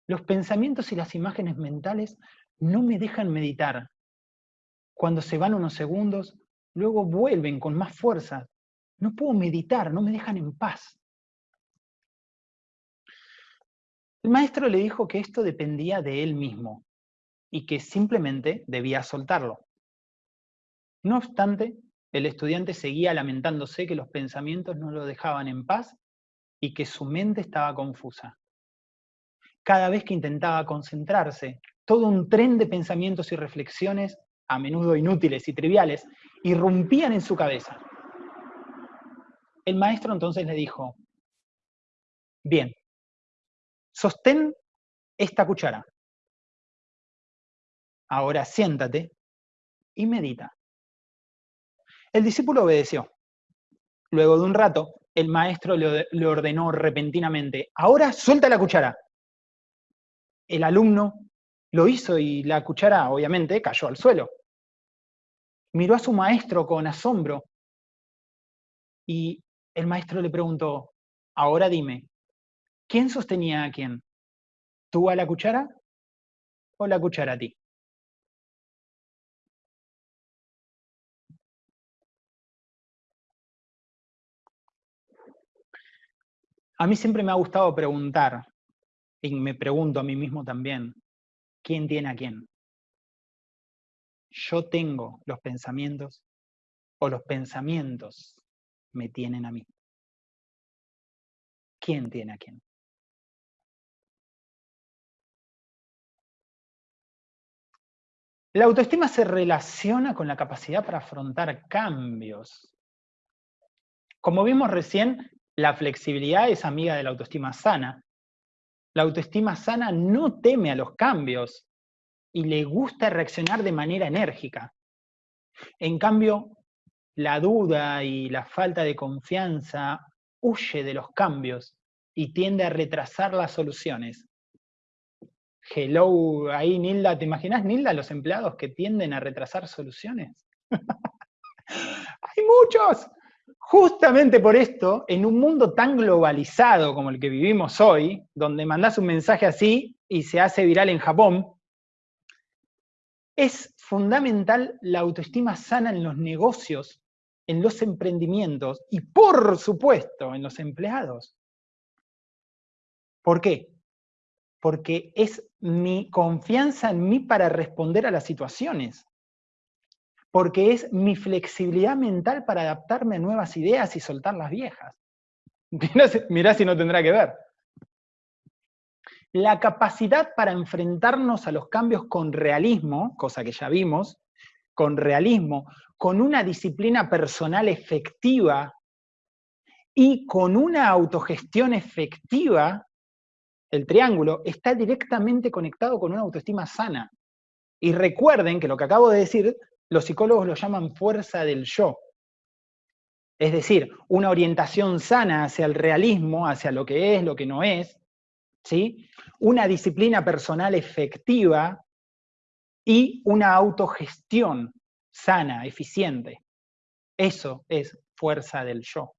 los pensamientos y las imágenes mentales no me dejan meditar. Cuando se van unos segundos, luego vuelven con más fuerza. No puedo meditar, no me dejan en paz. El maestro le dijo que esto dependía de él mismo y que simplemente debía soltarlo. No obstante, el estudiante seguía lamentándose que los pensamientos no lo dejaban en paz y que su mente estaba confusa. Cada vez que intentaba concentrarse, todo un tren de pensamientos y reflexiones, a menudo inútiles y triviales, irrumpían en su cabeza. El maestro entonces le dijo, bien, sostén esta cuchara. Ahora siéntate y medita. El discípulo obedeció. Luego de un rato, el maestro le ordenó repentinamente, ahora suelta la cuchara. El alumno lo hizo y la cuchara, obviamente, cayó al suelo miró a su maestro con asombro y el maestro le preguntó, ahora dime, ¿quién sostenía a quién? ¿Tú a la cuchara o la cuchara a ti? A mí siempre me ha gustado preguntar, y me pregunto a mí mismo también, ¿quién tiene a quién? Yo tengo los pensamientos o los pensamientos me tienen a mí? ¿Quién tiene a quién? La autoestima se relaciona con la capacidad para afrontar cambios. Como vimos recién, la flexibilidad es amiga de la autoestima sana. La autoestima sana no teme a los cambios y le gusta reaccionar de manera enérgica. En cambio, la duda y la falta de confianza huye de los cambios y tiende a retrasar las soluciones. Hello, ahí Nilda, ¿te imaginas Nilda los empleados que tienden a retrasar soluciones? <laughs> Hay muchos. Justamente por esto, en un mundo tan globalizado como el que vivimos hoy, donde mandás un mensaje así y se hace viral en Japón, es fundamental la autoestima sana en los negocios, en los emprendimientos y, por supuesto, en los empleados. ¿Por qué? porque es mi confianza en mí para responder a las situaciones, porque es mi flexibilidad mental para adaptarme a nuevas ideas y soltar las viejas. <laughs> Mirá, si no tendrá que ver. La capacidad para enfrentarnos a los cambios con realismo, cosa que ya vimos, con realismo, con una disciplina personal efectiva y con una autogestión efectiva, el triángulo, está directamente conectado con una autoestima sana. Y recuerden que lo que acabo de decir, los psicólogos lo llaman fuerza del yo. Es decir, una orientación sana hacia el realismo, hacia lo que es, lo que no es, ¿sí? una disciplina personal efectiva y una autogestión sana, eficiente. Eso es fuerza del yo.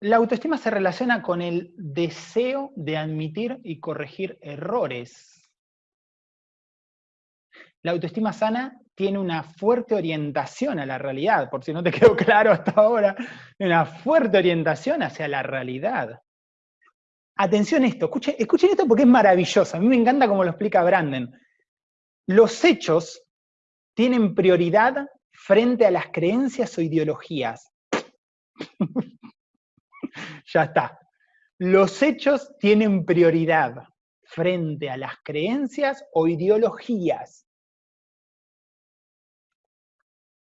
la autoestima se relaciona con el deseo de admitir y corregir errores. La autoestima sana tiene una fuerte orientación a la realidad, por si no te <laughs> quedó claro hasta ahora, una fuerte orientación hacia la realidad. Atención a esto, escuchen, escuchen esto porque es maravilloso, a mí me encanta cómo lo explica Branden. Los hechos tienen prioridad frente a las creencias o ideologías. <laughs> ya está. Los hechos tienen prioridad frente a las creencias o ideologías.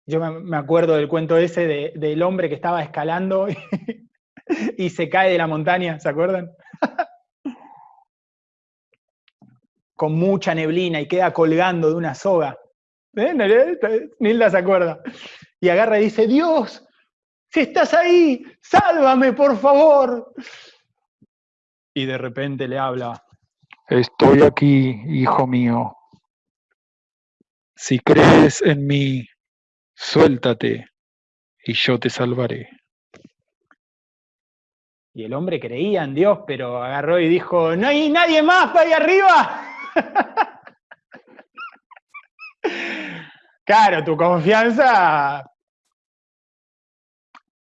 Yo me acuerdo del cuento ese del hombre que estaba escalando <laughs> y, y se cae de la montaña, ¿se acuerdan? Con mucha neblina y queda colgando de una soga. ¿Eh? Nilda se acuerda. Y agarra y dice, Dios, si estás ahí, sálvame, por favor. Y de repente le habla, estoy aquí, hijo mío. Si crees en mí, suéltate y yo te salvaré. Y el hombre creía en Dios, pero agarró y dijo, ¿no hay nadie más para ahí arriba? <laughs> Claro, tu confianza.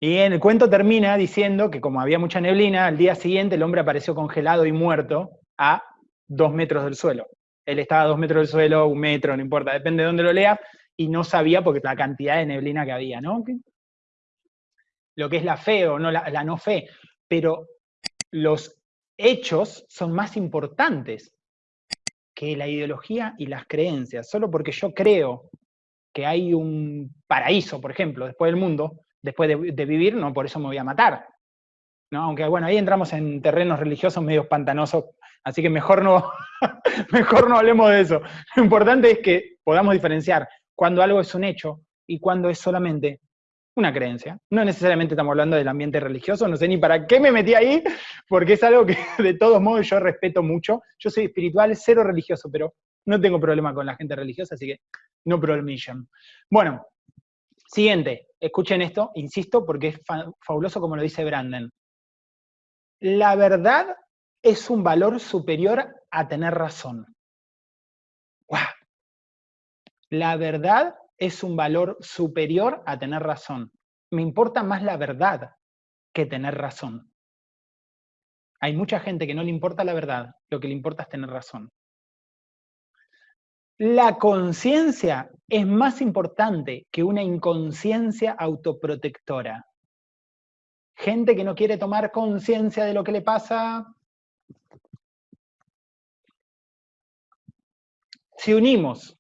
Y en el cuento termina diciendo que como había mucha neblina, al día siguiente el hombre apareció congelado y muerto a dos metros del suelo. Él estaba a dos metros del suelo, un metro, no importa, depende de dónde lo lea, y no sabía porque la cantidad de neblina que había, ¿no? Lo que es la fe o no, la, no fe, pero los hechos son más importantes que la ideología y las creencias. Solo porque yo creo que hay un paraíso, por ejemplo, después del mundo, después de, vivir, no por eso me voy a matar. ¿no? Aunque bueno, ahí entramos en terrenos religiosos medio pantanosos, así que mejor no, <laughs> mejor no hablemos de eso. Lo importante es que podamos diferenciar cuando algo es un hecho y cuando es solamente una creencia. No necesariamente estamos hablando del ambiente religioso, no sé ni para qué me metí ahí, <laughs> porque es algo que de todos modos yo respeto mucho. Yo soy espiritual, cero religioso, pero no tengo problema con la gente religiosa, así que no problemillan. Bueno, siguiente, escuchen esto, insisto, porque es fabuloso como lo dice Brandon. La verdad es un valor superior a tener razón. La verdad es un valor superior a tener razón. Me importa más la verdad que tener razón. Hay mucha gente que no le importa la verdad, lo que le importa es tener razón. La conciencia es más importante que una inconsciencia autoprotectora. Gente que no quiere tomar conciencia de lo que le pasa. Si unimos,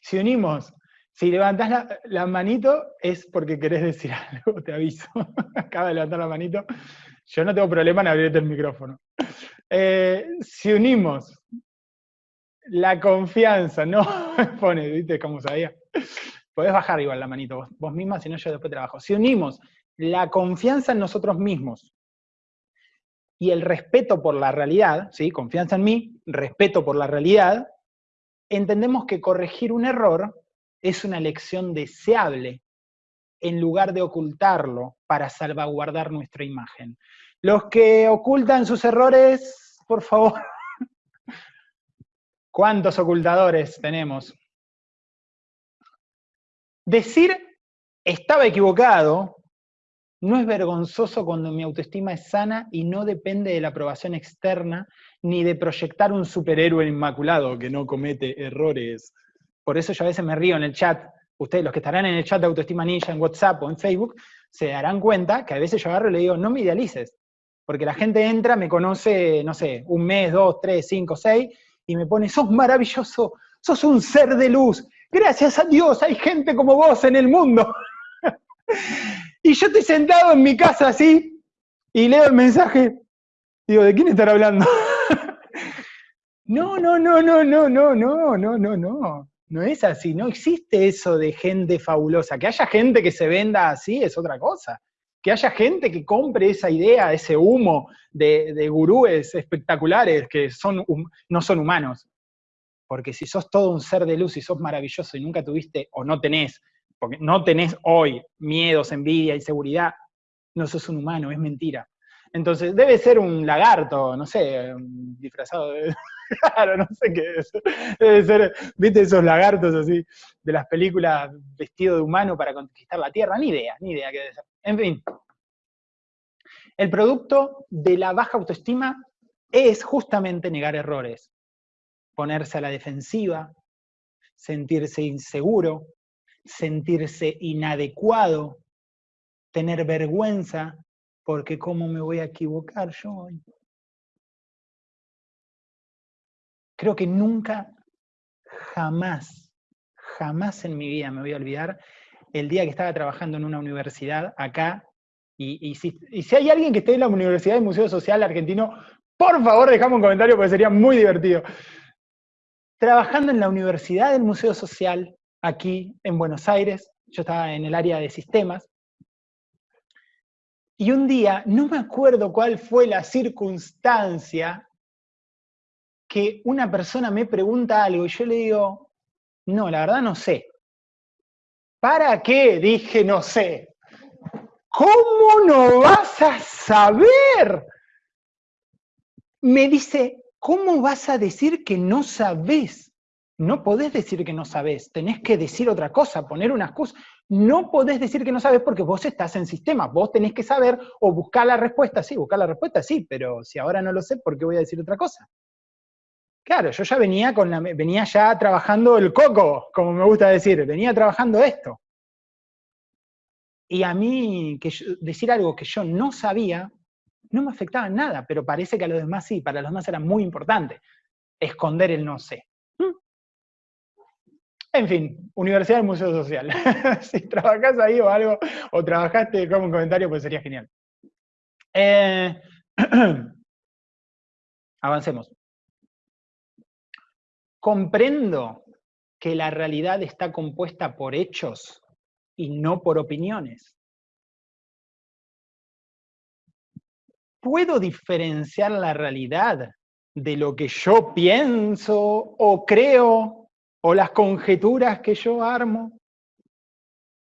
si, unimos, si levantás la, manito es porque querés decir <laughs> algo, te aviso. Acaba de levantar la manito. Yo no tengo problema en abrirte el micrófono. Eh, si unimos la confianza, no <laughs> pone, ¿viste cómo sabía? Podés bajar igual la manito vos, misma, si no yo después trabajo. Si unimos la confianza en nosotros mismos y el respeto por la realidad, ¿sí? confianza en mí, respeto por la realidad, entendemos que corregir un error es una lección deseable en lugar de ocultarlo para salvaguardar nuestra imagen. Los que ocultan sus errores, por favor, <laughs> ¿Cuántos ocultadores tenemos? Decir estaba equivocado no es vergonzoso cuando mi autoestima es sana y no depende de la aprobación externa ni de proyectar un superhéroe inmaculado que no comete errores. Por eso yo a veces me río en el chat. Ustedes, los que estarán en el chat de Autoestima Ninja en WhatsApp o en Facebook, se darán cuenta que a veces yo agarro y le digo, no me idealices. Porque la gente entra, me conoce, no sé, un mes, dos, tres, cinco, seis, y me pone, sos maravilloso, sos un ser de luz, gracias a Dios hay gente como vos en el mundo. <laughs> y yo estoy sentado en mi casa así, y leo el mensaje, digo, ¿de quién estará hablando? <laughs> no, no, no, no, no, no, no, no, no, no. No es así, no existe eso de gente fabulosa. Que haya gente que se venda así es otra cosa que haya gente que compre esa idea, ese humo de, gurúes espectaculares que son, no son humanos. Porque si sos todo un ser de luz y sos maravilloso y nunca tuviste o no tenés, porque no tenés hoy miedos, envidia, inseguridad, no sos un humano, es mentira. Entonces, debe ser un lagarto, no sé, disfrazado de... <laughs> Claro, no sé qué es. Debe ser, viste esos lagartos así, de las películas vestido de humano para conquistar la Tierra, ni idea, ni idea qué debe ser. En fin. El producto de la baja autoestima es justamente negar errores, ponerse a la defensiva, sentirse inseguro, sentirse inadecuado, tener vergüenza, porque ¿cómo me voy a equivocar yo hoy? Creo que nunca, jamás, jamás en mi vida me voy a olvidar el día que estaba trabajando en una universidad acá, y, si, hay alguien que esté en la Universidad del Museo Social Argentino, por favor dejame un comentario porque sería muy divertido. Trabajando en la Universidad del Museo Social, aquí en Buenos Aires, yo estaba en el área de sistemas, y un día, no me acuerdo cuál fue la circunstancia, que una persona me pregunta algo y yo le digo, no, la verdad no sé. ¿Para qué? Dije, no sé. ¿Cómo no vas a saber? Me dice, ¿cómo vas a decir que no sabes? No podés decir que no sabes, tenés que decir otra cosa, poner una excusa. No podés decir que no sabes porque vos estás en sistema, vos tenés que saber o buscar la respuesta, sí, buscar la respuesta, sí, pero si ahora no lo sé, ¿por qué voy a decir otra cosa? Claro, yo ya venía, con venía ya trabajando el coco, como me gusta decir, venía trabajando esto. Y a mí que decir algo que yo no sabía no me afectaba en nada, pero parece que a los demás sí, para los demás era muy importante esconder el no sé. En fin, Universidad del Museo Social. <laughs> si trabajás ahí o algo, o trabajaste como un comentario, pues sería genial. Eh, <clears throat> avancemos. Comprendo que la realidad está compuesta por hechos y no por opiniones. ¿Puedo diferenciar la realidad de lo que yo pienso o creo o las conjeturas que yo armo.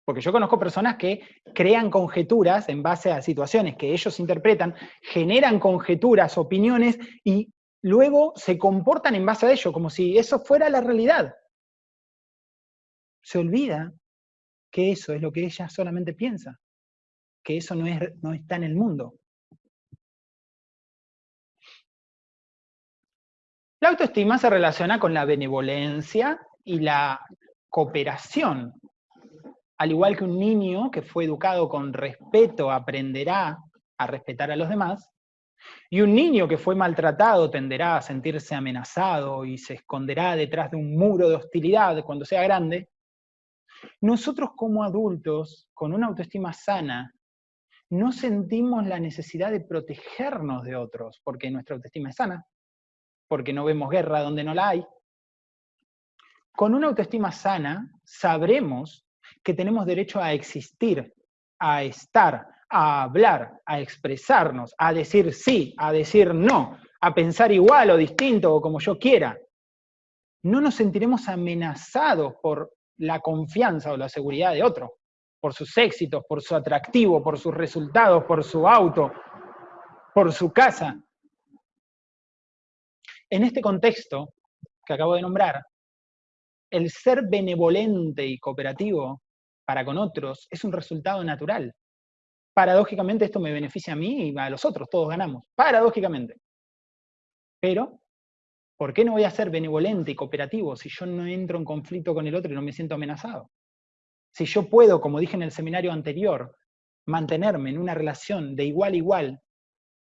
Porque yo conozco personas que crean conjeturas en base a situaciones que ellos interpretan, generan conjeturas, opiniones, y luego se comportan en base a ello, como si eso fuera la realidad. Se olvida que eso es lo que ella solamente piensa, que eso no, es, no está en el mundo. La autoestima se relaciona con la benevolencia, y la cooperación. Al igual que un niño que fue educado con respeto aprenderá a respetar a los demás, y un niño que fue maltratado tenderá a sentirse amenazado y se esconderá detrás de un muro de hostilidad cuando sea grande, nosotros como adultos, con una autoestima sana, no sentimos la necesidad de protegernos de otros, porque nuestra autoestima es sana, porque no vemos guerra donde no la hay. Con una autoestima sana, sabremos que tenemos derecho a existir, a estar, a hablar, a expresarnos, a decir sí, a decir no, a pensar igual o distinto o como yo quiera. No nos sentiremos amenazados por la confianza o la seguridad de otro, por sus éxitos, por su atractivo, por sus resultados, por su auto, por su casa. En este contexto que acabo de nombrar, el ser benevolente y cooperativo para con otros es un resultado natural paradójicamente esto me beneficia a mí y a los otros, todos ganamos, paradójicamente. Pero, ¿por qué no voy a ser benevolente y cooperativo si yo no entro en conflicto con el otro y no me siento amenazado? Si yo puedo, como dije en el seminario anterior, mantenerme en una relación de igual a igual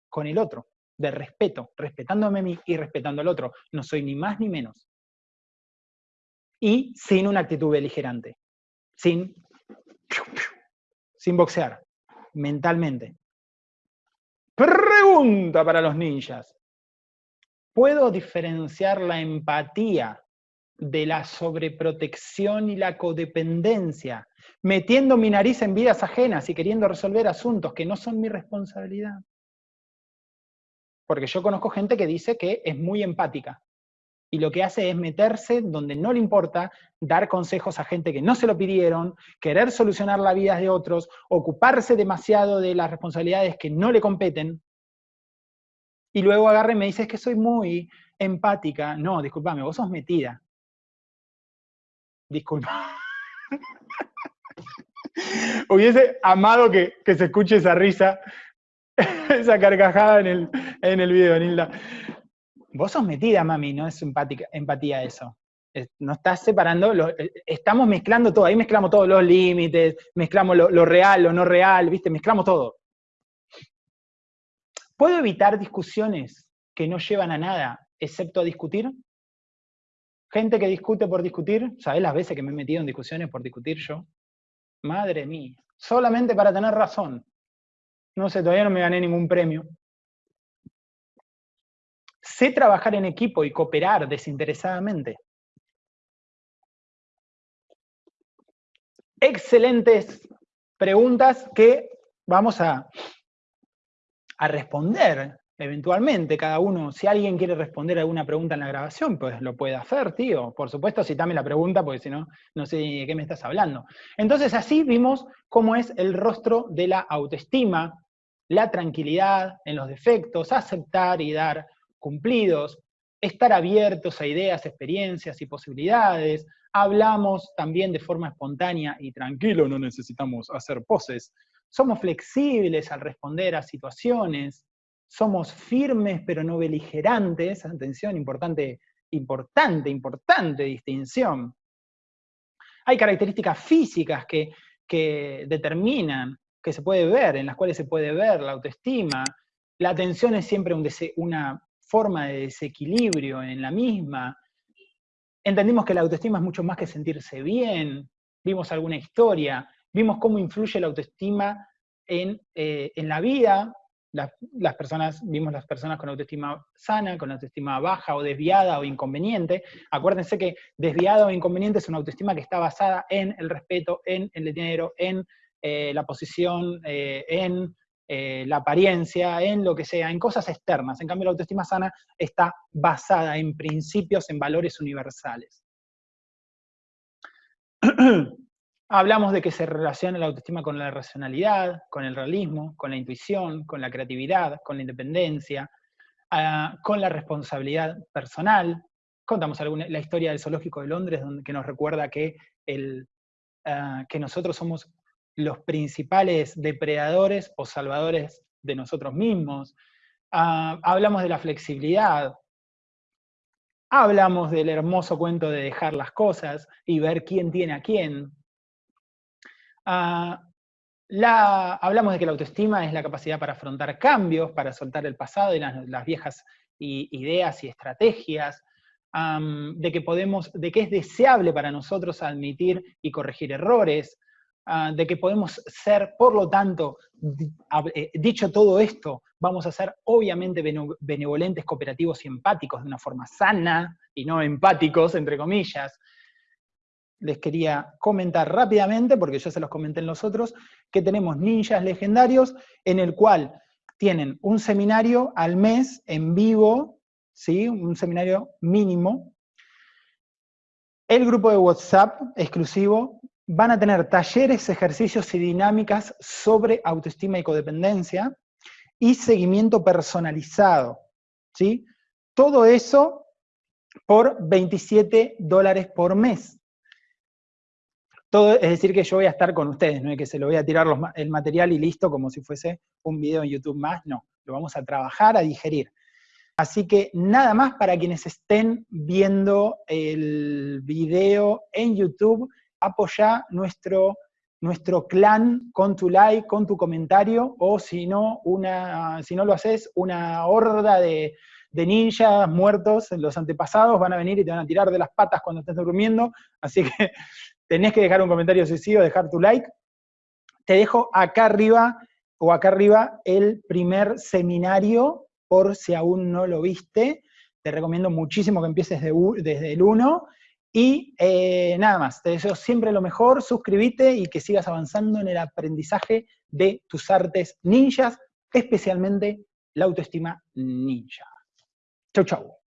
con el otro, de respeto, respetándome a mí y respetando al otro, no soy ni más ni menos. Y sin una actitud beligerante, sin, sin boxear, mentalmente. Pregunta para los ninjas. ¿Puedo diferenciar la empatía de la sobreprotección y la codependencia, metiendo mi nariz en vidas ajenas y queriendo resolver asuntos que no son mi responsabilidad? Porque yo conozco gente que dice que es muy empática, y lo que hace es meterse donde no le importa, dar consejos a gente que no se lo pidieron, querer solucionar la vida de otros, ocuparse demasiado de las responsabilidades que no le competen, y luego agarre y me dice, que soy muy empática. No, discúlpame, vos sos metida. Disculpa. <laughs> Hubiese amado que, se escuche esa risa, <laughs> esa carcajada en el, en el video, Nilda. Vos sos metida, mami, no es empática, empatía eso. no estás separando, eh, estamos mezclando todo, ahí mezclamos todos los límites, mezclamos lo, real, lo no real, ¿viste? Mezclamos todo. ¿Puedo evitar discusiones que no llevan a nada, excepto a discutir? Gente que discute por discutir, ¿sabés las veces que me he metido en discusiones por discutir yo? Madre mía, solamente para tener razón. No sé, todavía no me gané ningún premio. Sé trabajar en equipo y cooperar desinteresadamente. Excelentes preguntas que vamos a, a responder eventualmente cada uno, si alguien quiere responder alguna pregunta en la grabación, pues lo puede hacer, tío. Por supuesto, citame la pregunta, porque si no, no sé de qué me estás hablando. Entonces, así vimos cómo es el rostro de la autoestima, la tranquilidad en los defectos, aceptar y dar cumplidos, estar abiertos a ideas, experiencias y posibilidades. Hablamos también de forma espontánea y tranquilo, no necesitamos hacer poses. Somos flexibles al responder a situaciones. Somos firmes pero no beligerantes. Atención, importante, importante, importante distinción. Hay características físicas que, que determinan, que se puede ver, en las cuales se puede ver la autoestima. La atención es siempre un una forma de desequilibrio en la misma. Entendimos que la autoestima es mucho más que sentirse bien, vimos alguna historia, vimos cómo influye la autoestima en, eh, la vida, las, personas, vimos las personas con autoestima sana, con autoestima baja o desviada o inconveniente. Acuérdense que desviada o inconveniente es una autoestima que está basada en el respeto, en el dinero, en eh, la posición, eh, en eh, la apariencia, en lo que sea, en cosas externas. En cambio, la autoestima sana está basada en principios, en valores universales. <clears throat> Hablamos de que se relaciona la autoestima con la racionalidad, con el realismo, con la intuición, con la creatividad, con la independencia, ah, con la responsabilidad personal. Contamos alguna, la historia del zoológico de Londres, donde, que nos recuerda que, el, ah, que nosotros somos los principales depredadores o salvadores de nosotros mismos. Ah, hablamos de la flexibilidad. Hablamos del hermoso cuento de dejar las cosas y ver quién tiene a quién. Ah, hablamos de que la autoestima es la capacidad para afrontar cambios, para soltar el pasado y las, viejas ideas y estrategias, de, que podemos, de que es deseable para nosotros admitir y corregir errores, ah, de que podemos ser, por lo tanto, eh, dicho todo esto, vamos a ser obviamente benevolentes, cooperativos y empáticos de una forma sana, y no empáticos, entre comillas, les quería comentar rápidamente, porque ya se los comenté en los otros, que tenemos ninjas legendarios, en el cual tienen un seminario al mes en vivo, ¿sí? un seminario mínimo. El grupo de WhatsApp exclusivo van a tener talleres, ejercicios y dinámicas sobre autoestima y codependencia y seguimiento personalizado. ¿sí? Todo eso por 27 dólares por mes. Todo, es decir, que yo voy a estar con ustedes, no es que se lo voy a tirar el material y listo, como si fuese un video en YouTube más, no, lo vamos a trabajar, a digerir. Así que nada más para quienes estén viendo el video en YouTube, apoya nuestro, nuestro clan con tu like, con tu comentario, o si no, una, si no lo haces, una horda de, ninjas muertos, los antepasados, van a venir y te van a tirar de las patas cuando estés durmiendo, así que <laughs> tenés que dejar un comentario si dejar tu like. Te dejo acá arriba, o acá arriba, el primer seminario, por si aún no lo viste. Te recomiendo muchísimo que empieces desde el 1. Y eh, nada más, te deseo siempre lo mejor, suscríbete y que sigas avanzando en el aprendizaje de tus artes ninjas, especialmente la autoestima ninja. Chau, chau.